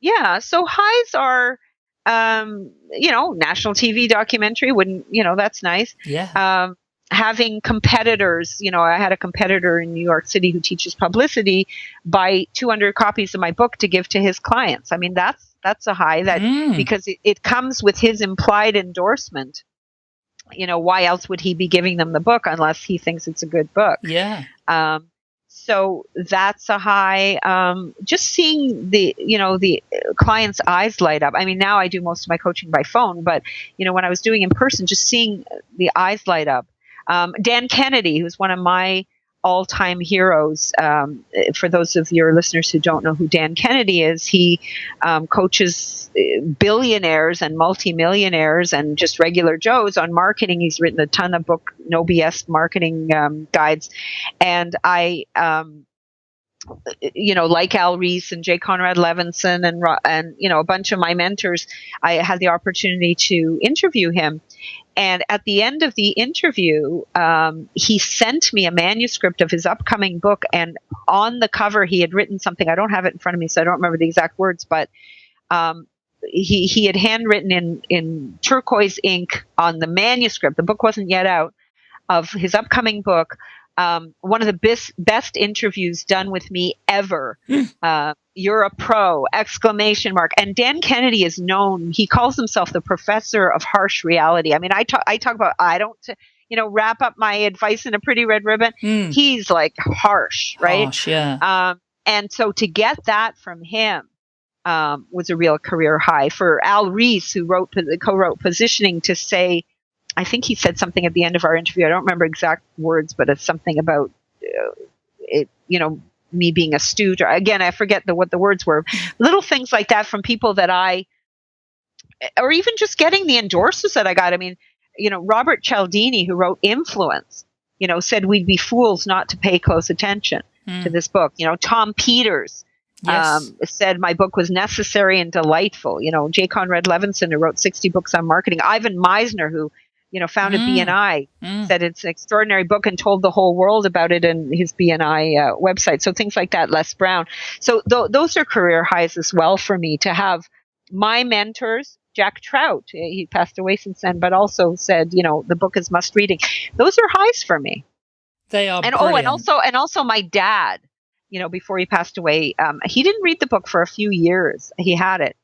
Yeah, so highs are, um, you know, national TV documentary. Wouldn't you know? That's nice. yeah. Um, having competitors, you know, I had a competitor in New York City who teaches publicity, buy 200 copies of my book to give to his clients. I mean, that's that's a high that Mm. because it, it comes with his implied endorsement. You know, why else would he be giving them the book unless he thinks it's a good book? yeah. Um, so that's a high. Um, just seeing the you know the client's eyes light up. I mean, now I do most of my coaching by phone, but you know when I was doing in person, just seeing the eyes light up. Um, Dan Kennedy, who's one of my all time heroes. Um, for those of your listeners who don't know who Dan Kennedy is, he um, coaches uh, billionaires and multimillionaires and just regular Joes on marketing. He's written a ton of book, no BS marketing um, guides. And I, um, you know, like Al Ries and Jay Conrad Levinson and and you know a bunch of my mentors, I had the opportunity to interview him, and at the end of the interview, um, he sent me a manuscript of his upcoming book. And on the cover, he had written something. I don't have it in front of me, so I don't remember the exact words, but um, he, he had handwritten in, in turquoise ink on the manuscript. The book wasn't yet out of his upcoming book um, one of the best best interviews done with me ever. Hmm. uh, you're a pro! Exclamation mark. And Dan Kennedy is known. He calls himself the professor of harsh reality. I mean, I talk. I talk about. I don't. You know, wrap up my advice in a pretty red ribbon. Mm. He's like harsh, right? Harsh, yeah. Um, and so to get that from him um, was a real career high for Al Ries, who wrote the co-wrote positioning, to say I think he said something at the end of our interview. I don't remember exact words, but it's something about uh, it. You know, me being astute. Or, again, I forget the what the words were. Little things like that from people that I, or even just getting the endorses that I got. I mean, you know, Robert Cialdini, who wrote Influence, you know, said we'd be fools not to pay close attention mm. to this book. You know, Tom Peters. Yes. Um, said my book was necessary and delightful. You know, Jay Conrad Levinson, who wrote 60 books on marketing. Ivan Misner, who you know, founded mm. BNI, mm. said it's an extraordinary book and told the whole world about it in his BNI uh, website. So things like that, Les Brown. So th- those are career highs as well for me to have my mentors, Jack Trout, he passed away since then, but also said, you know, the book is must reading. Those are highs for me. They are. And brilliant. oh, and also, and also my dad, you know, before he passed away, um, he didn't read the book for a few years. He had it.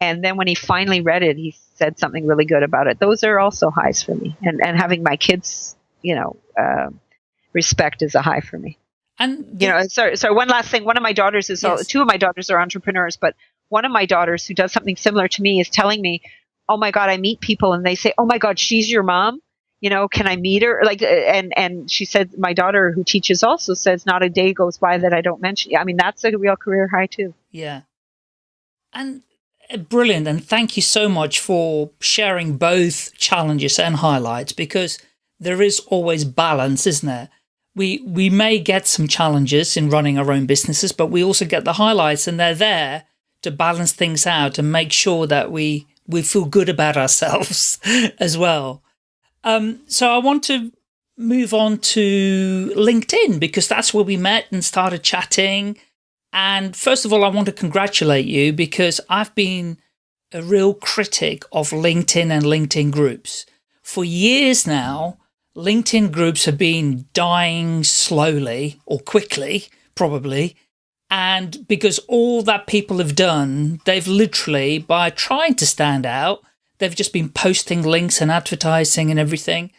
And then when he finally read it, he said something really good about it. Those are also highs for me. And and having my kids, you know, uh, respect is a high for me. And the- you know, sorry, sorry. One last thing. One of my daughters is yes. two of my daughters are entrepreneurs, but one of my daughters who does something similar to me is telling me, "Oh my God, I meet people and they say, "Oh my God, she's your mom." You know, can I meet her? Like, uh, and and she said, my daughter who teaches also says, not a day goes by that I don't mention. I mean, that's a real career high too. Yeah, and brilliant. And thank you so much for sharing both challenges and highlights because there is always balance, isn't there? We, we may get some challenges in running our own businesses, but we also get the highlights and they're there to balance things out and make sure that we, we feel good about ourselves <laughs> as well. Um, so I want to move on to LinkedIn because that's where we met and started chatting and first of all, I want to congratulate you because I've been a real critic of LinkedIn and LinkedIn groups. For years now, LinkedIn groups have been dying slowly or quickly, probably. And because all that people have done, they've literally, by trying to stand out, they've just been posting links and advertising and everything.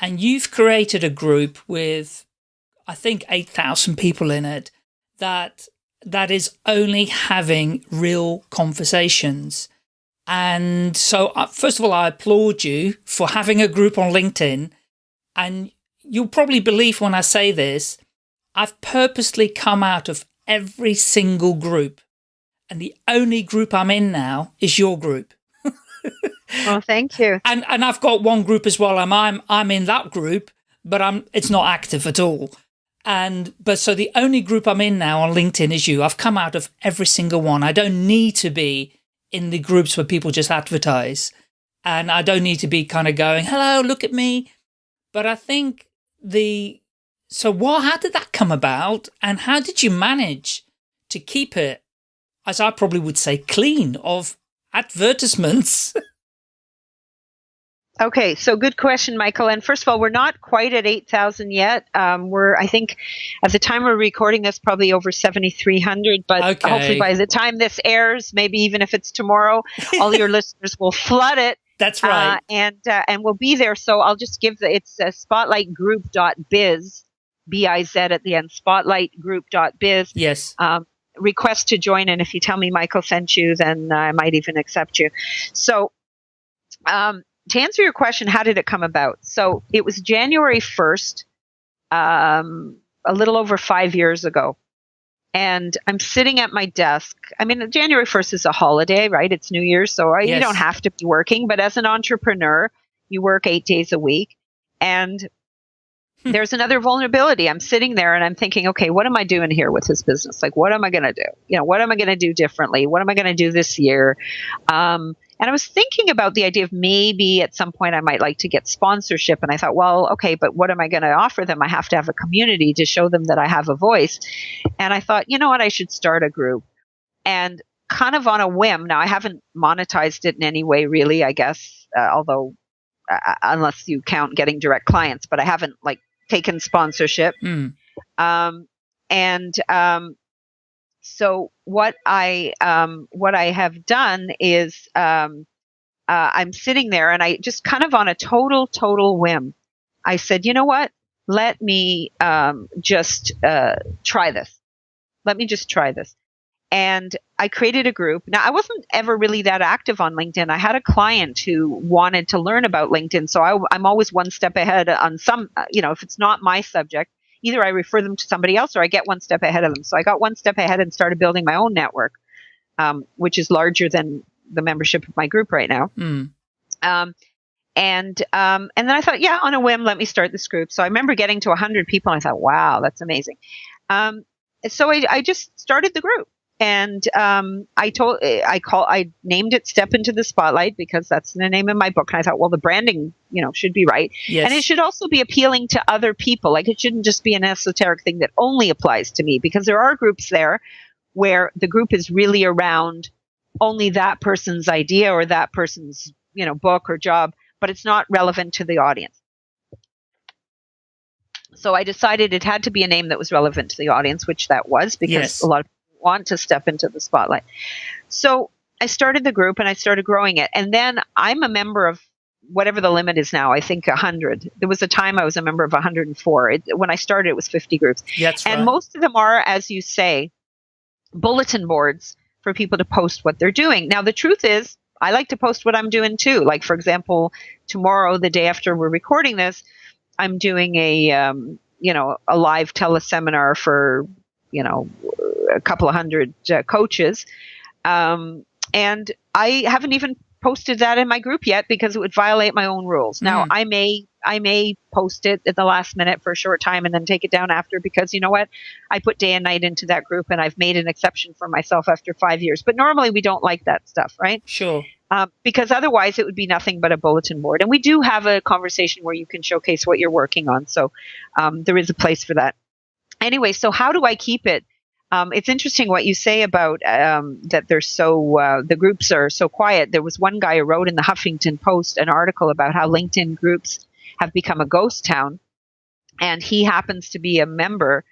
And you've created a group with, I think, 8,000 people in it that that is only having real conversations. And so, uh, first of all, I applaud you for having a group on LinkedIn. And you'll probably believe when I say this, I've purposely come out of every single group. And the only group I'm in now is your group. oh, thank you. <laughs> And and I've got one group as well. I'm I'm I'm in that group, but I'm it's not active at all. And, but so the only group I'm in now on LinkedIn is you. I've come out of every single one. I don't need to be in the groups where people just advertise. And I don't need to be kind of going, hello, look at me. But I think the, so what, how did that come about? And how did you manage to keep it, as I probably would say, clean of advertisements? <laughs> Okay, so good question, Michael. And first of all, we're not quite at 8,000 yet. Um, we're, I think, at the time we're recording this, probably over 7,300. But okay. hopefully by the time this airs, maybe even if it's tomorrow, <laughs> all your listeners will flood it. That's right. Uh, and uh, and we'll be there. So I'll just give the, it's uh, spotlightgroup.biz B-I-Z at the end, spotlightgroup.biz. Yes. Um, request to join. And if you tell me Michael sent you, then I might even accept you. So, um, to answer your question, how did it come about? So it was January 1st, um, a little over five years ago. And I'm sitting at my desk. I mean, January 1st is a holiday, right? It's New Year's. So I, Yes. you don't have to be working. But as an entrepreneur, you work eight days a week. And Hmm. there's another vulnerability. I'm sitting there and I'm thinking, okay, what am I doing here with this business? Like, what am I going to do? You know, what am I going to do differently? What am I going to do this year? Um, and I was thinking about the idea of maybe at some point I might like to get sponsorship. And I thought, well, okay, but what am I going to offer them? I have to have a community to show them that I have a voice. And I thought, you know what? I should start a group. And kind of on a whim. Now, I haven't monetized it in any way, really, I guess, uh, although uh, unless you count getting direct clients, but I haven't like taken sponsorship. Mm. Um, and um, so what I um, what I have done is um, uh, I'm sitting there and I just kind of on a total total whim, I said, you know what? Let me um, just uh, try this. Let me just try this. And I created a group. Now, I wasn't ever really that active on LinkedIn. I had a client who wanted to learn about LinkedIn. So I, I'm always one step ahead on some, uh, you know, if it's not my subject, either I refer them to somebody else or I get one step ahead of them. So I got one step ahead and started building my own network, um, which is larger than the membership of my group right now. Mm. Um, and um, and then I thought, yeah, on a whim, let me start this group. So I remember getting to 100 people, and I thought, wow, that's amazing. Um, so I, I just started the group, and um, I told I call I named it "Step into the Spotlight" because that's the name of my book. And I thought, well, the branding, you know, should be right, Yes. and it should also be appealing to other people. Like it shouldn't just be an esoteric thing that only applies to me, because there are groups there where the group is really around only that person's idea or that person's you know book or job but it's not relevant to the audience so i decided it had to be a name that was relevant to the audience which that was because Yes. a lot of people want to step into the spotlight so i started the group and i started growing it and then i'm a member of whatever the limit is now i think 100 there was a time i was a member of 104 it, when i started it was 50 groups That's and right. most of them are, as you say, bulletin boards for people to post what they're doing. Now, the truth is, I like to post what I'm doing too. Like, for example, tomorrow, the day after we're recording this, I'm doing a, um, you know, a live teleseminar for, you know, a couple of hundred uh, coaches. Um, and I haven't even posted that in my group yet because it would violate my own rules. Now, Mm. I may I may post it at the last minute for a short time and then take it down after because you know what? I put day and night into that group and I've made an exception for myself after five years. But normally we don't like that stuff, right? Sure. Um, because otherwise it would be nothing but a bulletin board. And we do have a conversation where you can showcase what you're working on. So um, there is a place for that. Anyway, so how do I keep it? Um, it's interesting what you say about um, that they're so uh, the groups are so quiet. There was one guy who wrote in the Huffington Post an article about how LinkedIn groups have become a ghost town, and he happens to be a member,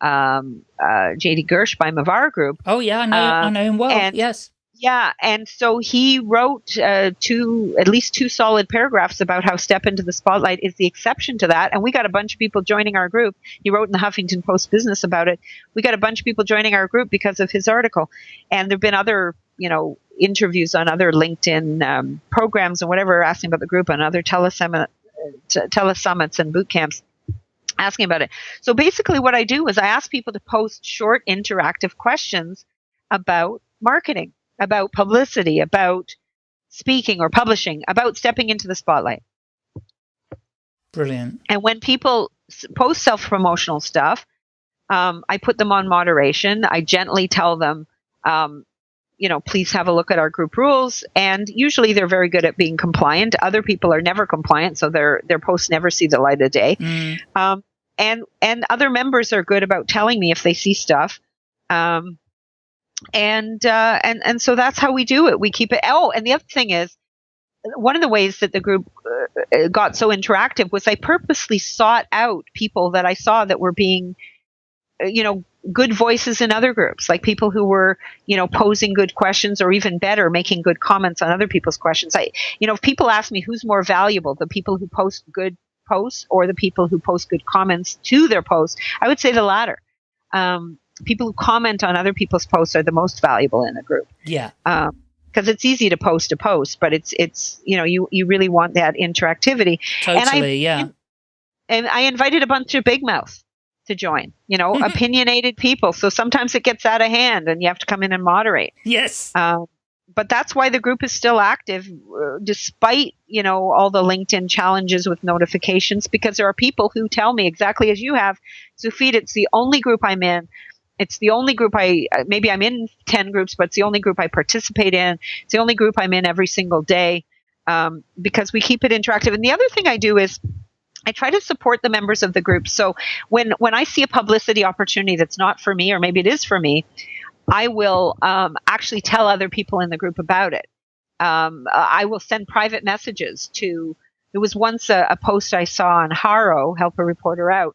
um, uh, JD Gershbein of our group, Oh yeah, I know. Uh, I know him well. and- yes. Yeah, and so he wrote uh, two, at least two solid paragraphs about how Step into the Spotlight is the exception to that. And we got a bunch of people joining our group. He wrote in the Huffington Post Business about it. We got a bunch of people joining our group because of his article. And there've been other, you know, interviews on other LinkedIn um, programs and whatever asking about the group and other telesummits and boot camps asking about it. So basically, what I do is I ask people to post short interactive questions about marketing about publicity, about speaking or publishing, about stepping into the spotlight. Brilliant. And when people post self promotional stuff, um, I put them on moderation. I gently tell them, um, you know, please have a look at our group rules. And usually they're very good at being compliant. Other people are never compliant, so their their posts never see the light of day. Mm. Um, and and other members are good about telling me if they see stuff. Um, and uh, and and so that's how we do it. We keep it. Oh, and the other thing is, one of the ways that the group uh, got so interactive was I purposely sought out people that I saw that were being, uh, you know, good voices in other groups, like people who were, you know, posing good questions or even better, making good comments on other people's questions. I, you know, if people ask me who's more valuable, the people who post good posts or the people who post good comments to their posts, I would say the latter. Um, people who comment on other people's posts are the most valuable in a group. Yeah. Um, because it's easy to post a post, but it's it's you know you you really want that interactivity. Totally, and I, yeah. And I invited a bunch of big mouth to join. You know, <laughs> opinionated people. So sometimes it gets out of hand, and you have to come in and moderate. Yes. Um, but that's why the group is still active, uh, despite you know all the LinkedIn challenges with notifications, because there are people who tell me exactly as you have, Tsufit, it's the only group I'm in it's the only group I uh, maybe I'm in ten groups, but it's the only group I participate in. It's the only group I'm in every single day um, because we keep it interactive. And the other thing I do is I try to support the members of the group. So when when I see a publicity opportunity that's not for me, or maybe it is for me, I will um, actually tell other people in the group about it. Um, I will send private messages to. There was once a, a post I saw on Haro, help a reporter out,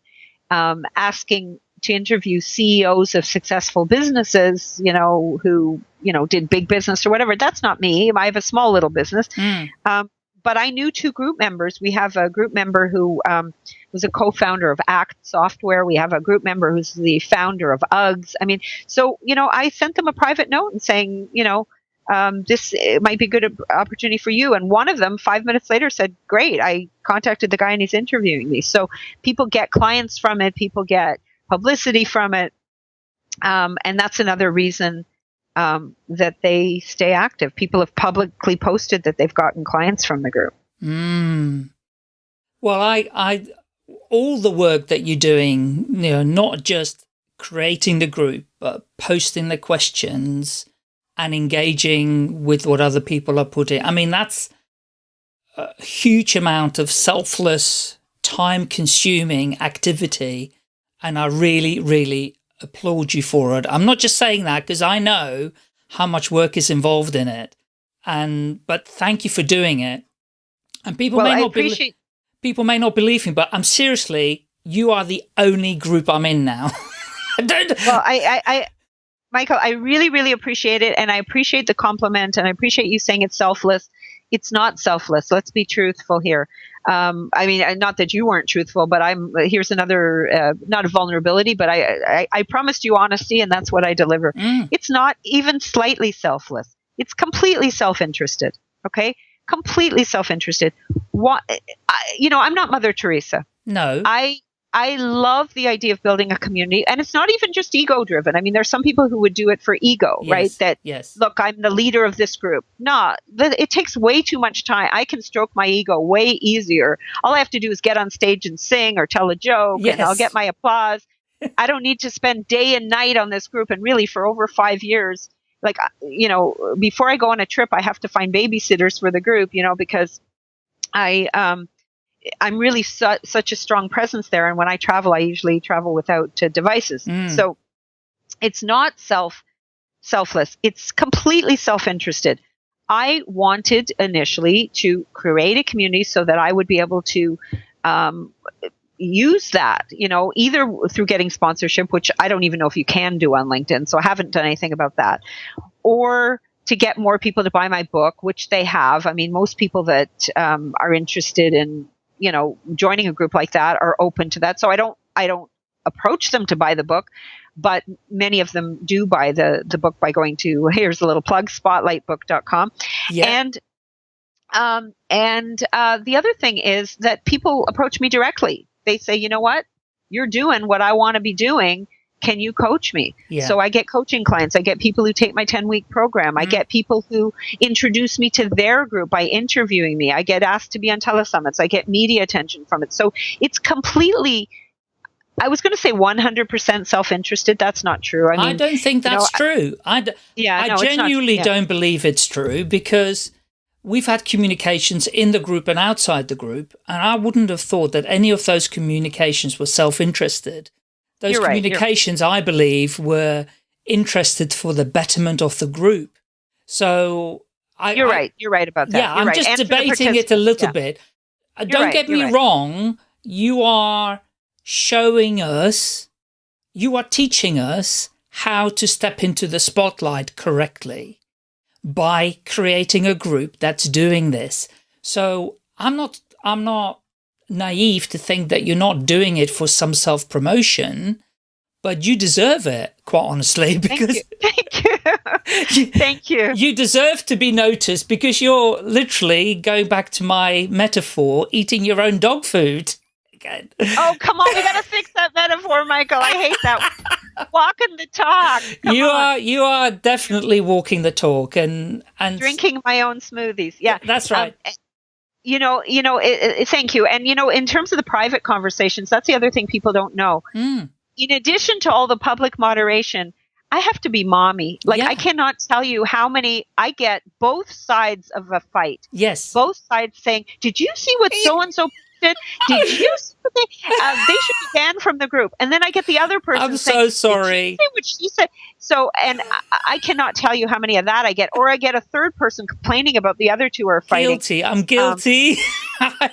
um, asking to interview CEOs of successful businesses, you know, who, you know, did big business or whatever. That's not me. I have a small little business. Mm. Um, but I knew two group members. We have a group member who um, was a co-founder of Act Software. We have a group member who's the founder of Uggs. I mean, so you know, I sent them a private note and saying, you know, um, this might be a good opportunity for you. And one of them, five minutes later, said, "Great! I contacted the guy and he's interviewing me." So people get clients from it. People get publicity from it. Um, and that's another reason um, that they stay active. People have publicly posted that they've gotten clients from the group. Mm. Well, I, I, all the work that you're doing, you know, not just creating the group, but posting the questions and engaging with what other people are putting. I mean, that's a huge amount of selfless, time consuming activity and I really, really applaud you for it. I'm not just saying that because I know how much work is involved in it. And, but thank you for doing it. And people well, may not appreciate- people may not believe me, but I'm seriously, you are the only group I'm in now. <laughs> Well, I, I, I, Michael, I really, really appreciate it. And I appreciate the compliment and I appreciate you saying it's selfless. It's not selfless. Let's be truthful here. Um, I mean, not that you weren't truthful, but I'm here's another uh, not a vulnerability, but I, I, I promised you honesty, and that's what I deliver. Mm. It's not even slightly selfless. It's completely self-interested. Okay, completely self-interested. What I, you know, I'm not Mother Teresa. No, I I love the idea of building a community, and it's not even just ego driven. I mean, there's some people who would do it for ego, yes, right? That yes. look, I'm the leader of this group. No, it takes way too much time. I can stroke my ego way easier. All I have to do is get on stage and sing or tell a joke, Yes. and I'll get my applause. <laughs> I don't need to spend day and night on this group. And really, for over five years, like uh, you know, before I go on a trip, I have to find babysitters for the group, you know, because I um I'm really su- such a strong presence there. And when I travel, I usually travel without uh, devices. Mm. So it's not self selfless. It's completely self interested. I wanted initially to create a community so that I would be able to um, use that, you know, either through getting sponsorship, which I don't even know if you can do on LinkedIn. So I haven't done anything about that, or to get more people to buy my book, which they have. I mean, most people that um, are interested in, you know, joining a group like that are open to that. So I don't, I don't approach them to buy the book, but many of them do buy the the book by going to <laughs> here's a little plug spotlightbook.com Yeah. and um, and uh, the other thing is that people approach me directly. They say, you know what, you're doing what I want to be doing. Can you coach me? yeah. So I get coaching clients. I get people who take my 10 week program. I Mhm. get people who introduce me to their group by interviewing me. I get asked to be on telesummits. I get media attention from it. So it's completely, I was going to say 100% self interested. That's not true. I I, don't think you know, that's true. I, d- yeah, I no, it's not- genuinely yeah. don't believe it's true because we've had communications in the group and outside the group, and I wouldn't have thought that any of those communications were self-interested. Those You're right, communications, I believe, were interested for the betterment of the group. So I, You're I- right. You're right about that. yeah, You're I'm right. just And debating it a little yeah. bit. Uh, Don't right, get me right. wrong. You are showing us, you are teaching us how to step into the spotlight correctly by creating a group that's doing this. So I'm not, I'm not naive to think that you're not doing it for some self promotion, but you deserve it, quite honestly, because <laughs> thank you, <laughs> thank you, thank you. You deserve to be noticed because you're literally going back to my metaphor, eating your own dog food. Oh come on, we gotta <laughs> fix that metaphor, Michael. I hate that. walking the talk. Come you on. are you are definitely walking the talk and and drinking my own smoothies. Yeah, that's right. Um, you know, you know. It, it, thank you. And you know, in terms of the private conversations, that's the other thing people don't know. Mm in addition to all the public moderation, I have to be mommy. Like yeah. I cannot tell you how many I get both sides of a fight. Yes. Both sides saying, "Did you see what so and so did? <laughs> Did you they? Uh, they should be banned from the group." And then I get the other person. I'm saying, so sorry. what she said. So, and I, I, cannot tell you how many of that I get, or I get a third person complaining about the other two are fighting. Guilty. I'm guilty. Um, <laughs>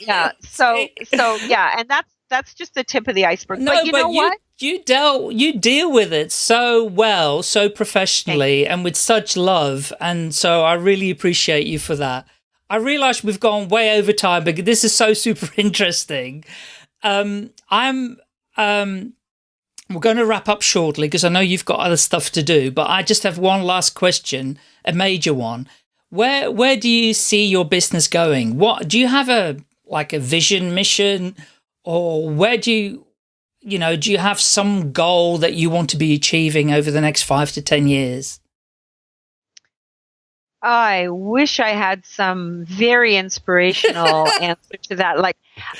yeah. So, so yeah, and that's that's just the tip of the iceberg. No, but you but know you, what? You dealt you deal with it so well, so professionally, and with such love, and so I really appreciate you for that. I realize we've gone way over time, but this is so <laughs> super interesting. Um, I'm um, we're going to wrap up shortly because I know you've got other stuff to do, but I just have one last question, a major one. Where where do you see your business going? What do you have a like a vision, mission, or where do you, you know, do you have some goal that you want to be achieving over the next five to 10 years? I wish I had some very inspirational <laughs> answer to that. Like,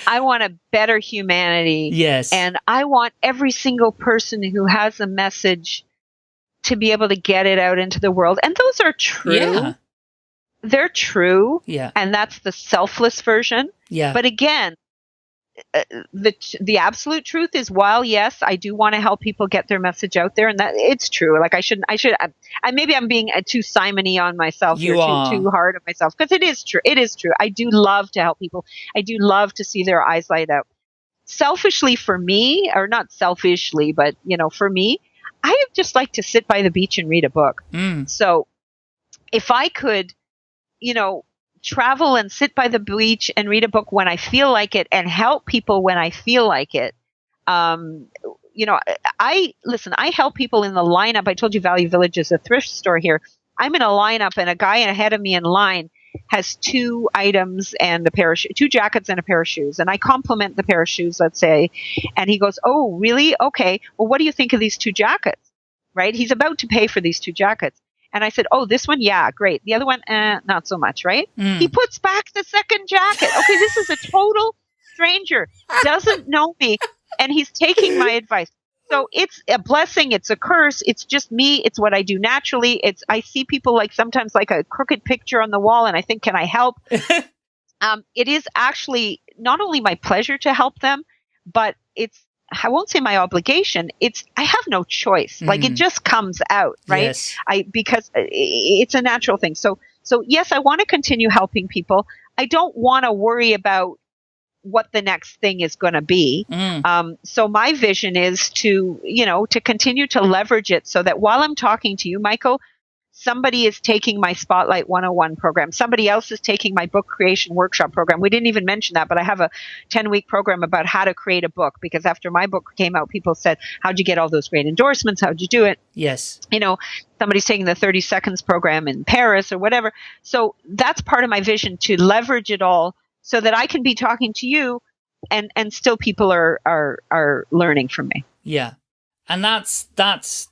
I want a better humanity. Yes. And I want every single person who has a message to be able to get it out into the world. And those are true. Yeah. They're true. Yeah. And that's the selfless version. Yeah. But again, the the absolute truth is while yes i do want to help people get their message out there and that it's true like i shouldn't i should I, I maybe i'm being uh, too simony on myself you are. too, too hard on myself because it is true it is true i do love to help people i do love to see their eyes light up selfishly for me or not selfishly but you know for me i just like to sit by the beach and read a book mm. so if i could you know travel and sit by the beach and read a book when I feel like it and help people when I feel like it. Um, you know, I listen, I help people in the lineup. I told you Value Village is a thrift store here. I'm in a lineup and a guy ahead of me in line has two items and a pair of two jackets and a pair of shoes. And I compliment the pair of shoes let's say. And he goes oh really? Okay. Well what do you think of these two jackets? Right? He's about to pay for these two jackets and I said, "Oh, this one, yeah, great. The other one, eh, not so much, right?" Mm. He puts back the second jacket. Okay, this is a total stranger, doesn't know me, and he's taking my advice. So it's a blessing. It's a curse. It's just me. It's what I do naturally. It's I see people like sometimes like a crooked picture on the wall, and I think, can I help? <laughs> um, it is actually not only my pleasure to help them, but it's I won't say my obligation. It's I have no choice. Mm. Like it mm. just comes out, right? Yes. I because it's a natural thing. So so yes, I want to continue helping people. I don't want to worry about what the next thing is going to be. Mm. Um, so my vision is to you know to continue to leverage it so that while I'm talking to you, Michael, somebody is taking my Spotlight 101 program. Somebody else is taking my book creation workshop program. We didn't even mention that, but I have a 10 week program about how to create a book because after my book came out, people said, How'd you get all those great endorsements? How'd you do it? Yes. You know, somebody's taking the 30 seconds program in Paris or whatever. So that's part of my vision to leverage it all so that I can be talking to you and, and still people are, are, are learning from me. Yeah. And that's, that's,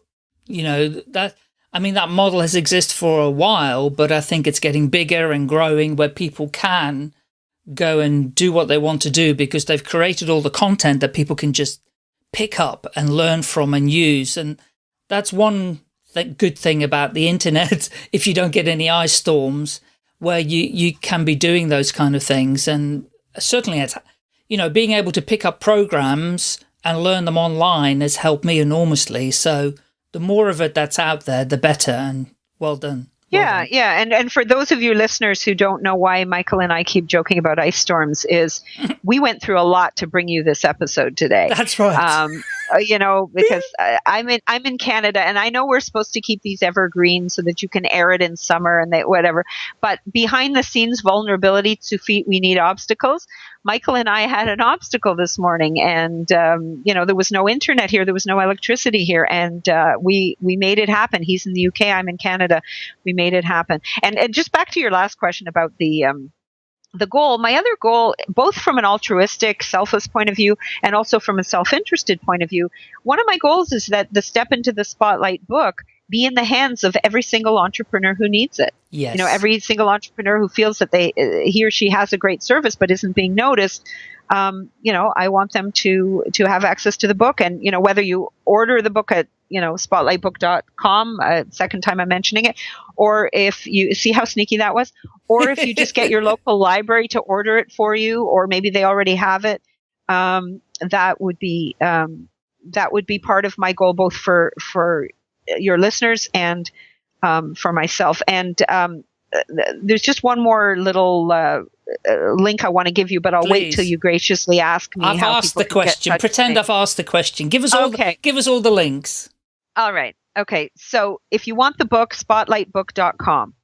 you know, that, I mean, that model has existed for a while, but I think it's getting bigger and growing where people can go and do what they want to do because they've created all the content that people can just pick up and learn from and use. And that's one th good thing about the <laughs> internet, if you don't get any ice storms, where you, you can be doing those kind of things. And certainly, it's, you know, being able to pick up programs and learn them online has helped me enormously. So the more of it that's out there, the better. And well done. Well yeah, done. yeah, and and for those of you listeners who don't know why Michael and I keep joking about ice storms, is <laughs> we went through a lot to bring you this episode today. That's right. Um, you know, because uh, I'm in I'm in Canada, and I know we're supposed to keep these evergreen so that you can air it in summer and they, whatever. But behind the scenes vulnerability to feet, we need obstacles. Michael and I had an obstacle this morning, and um, you know there was no internet here, there was no electricity here, and uh, we we made it happen. He's in the UK, I'm in Canada. We made it happen. And, and just back to your last question about the um, the goal, my other goal, both from an altruistic, selfless point of view and also from a self interested point of view, one of my goals is that the Step into the Spotlight book be in the hands of every single entrepreneur who needs it. Yes. You know, every single entrepreneur who feels that they uh, he or she has a great service but isn't being noticed. Um, you know, I want them to to have access to the book, and you know, whether you order the book at you know spotlightbook.com, uh, second time I'm mentioning it, or if you see how sneaky that was, or if you just get your <laughs> local library to order it for you, or maybe they already have it. Um, that would be um, that would be part of my goal, both for for your listeners and um, for myself. And um, there's just one more little uh, uh link I want to give you, but I'll Please. wait till you graciously ask me. I've asked the question. Pretend I've asked the question. Give us all. Okay. The, give us all the links. All right. Okay. So if you want the book, spotlightbook.com.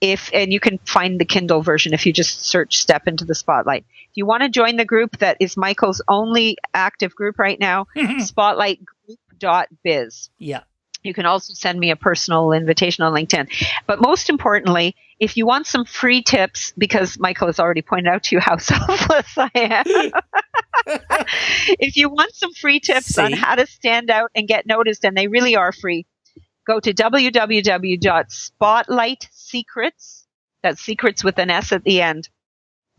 If and you can find the Kindle version if you just search "Step into the Spotlight." If you want to join the group that is Michael's only active group right now, <laughs> spotlightgroup.biz. Yeah. You can also send me a personal invitation on LinkedIn. But most importantly, if you want some free tips, because Michael has already pointed out to you how <laughs> selfless I am. <laughs> if you want some free tips See? on how to stand out and get noticed, and they really are free, go to www.spotlightsecrets, that's secrets with an S at the end,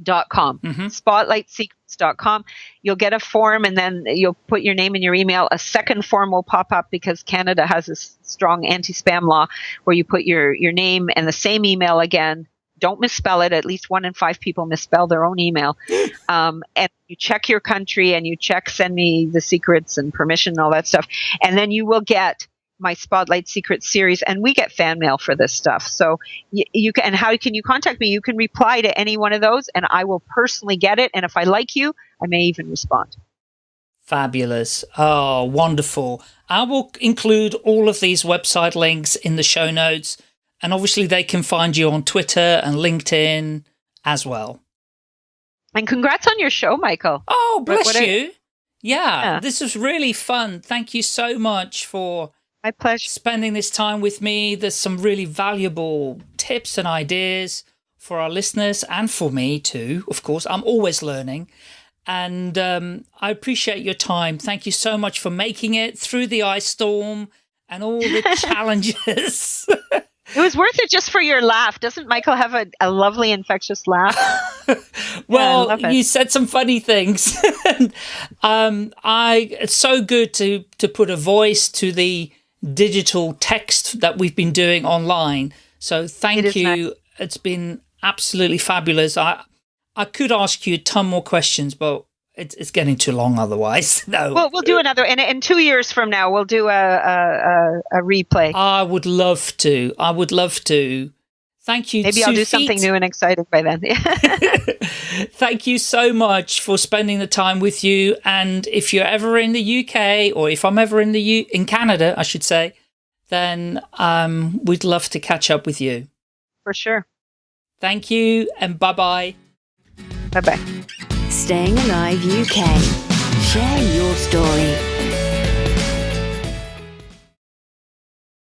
dot com. Mm-hmm. Spotlightsecrets.com. You'll get a form and then you'll put your name and your email. A second form will pop up because Canada has a strong anti-spam law where you put your, your name and the same email again. Don't misspell it. At least one in five people misspell their own email. <laughs> Um, and you check your country and you check send me the secrets and permission and all that stuff. And then you will get my Spotlight Secret series, and we get fan mail for this stuff. So you, you can, and how can you contact me? You can reply to any one of those, and I will personally get it. And if I like you, I may even respond. Fabulous. Oh, wonderful. I will include all of these website links in the show notes. And obviously they can find you on Twitter and LinkedIn as well. And congrats on your show, Michael. Oh, bless what, what you. yeah, yeah, this was really fun. Thank you so much for my pleasure. Spending this time with me. There's some really valuable tips and ideas for our listeners and for me too. Of course, I'm always learning. And um, I appreciate your time. Thank you so much for making it through the ice storm and all the <laughs> challenges. It was worth it just for your laugh. Doesn't Michael have a, a lovely infectious laugh? <laughs> well, yeah, you said some funny things. <laughs> um, I it's so good to to put a voice to the digital text that we've been doing online. So thank it you. Nice. It's been absolutely fabulous. I I could ask you a ton more questions, but it's, it's getting too long otherwise. <laughs> No. Well, we'll do another. In, in two years from now, we'll do a, a, a, replay. I would love to. I would love to. Thank you. Maybe I'll do something new and exciting by then. <laughs> <laughs> Thank you so much for spending the time with you. And if you're ever in the UK, or if I'm ever in the U in Canada, I should say, then um, we'd love to catch up with you. For sure. Thank you, and bye bye. Bye bye. Staying Alive UK. Share your story.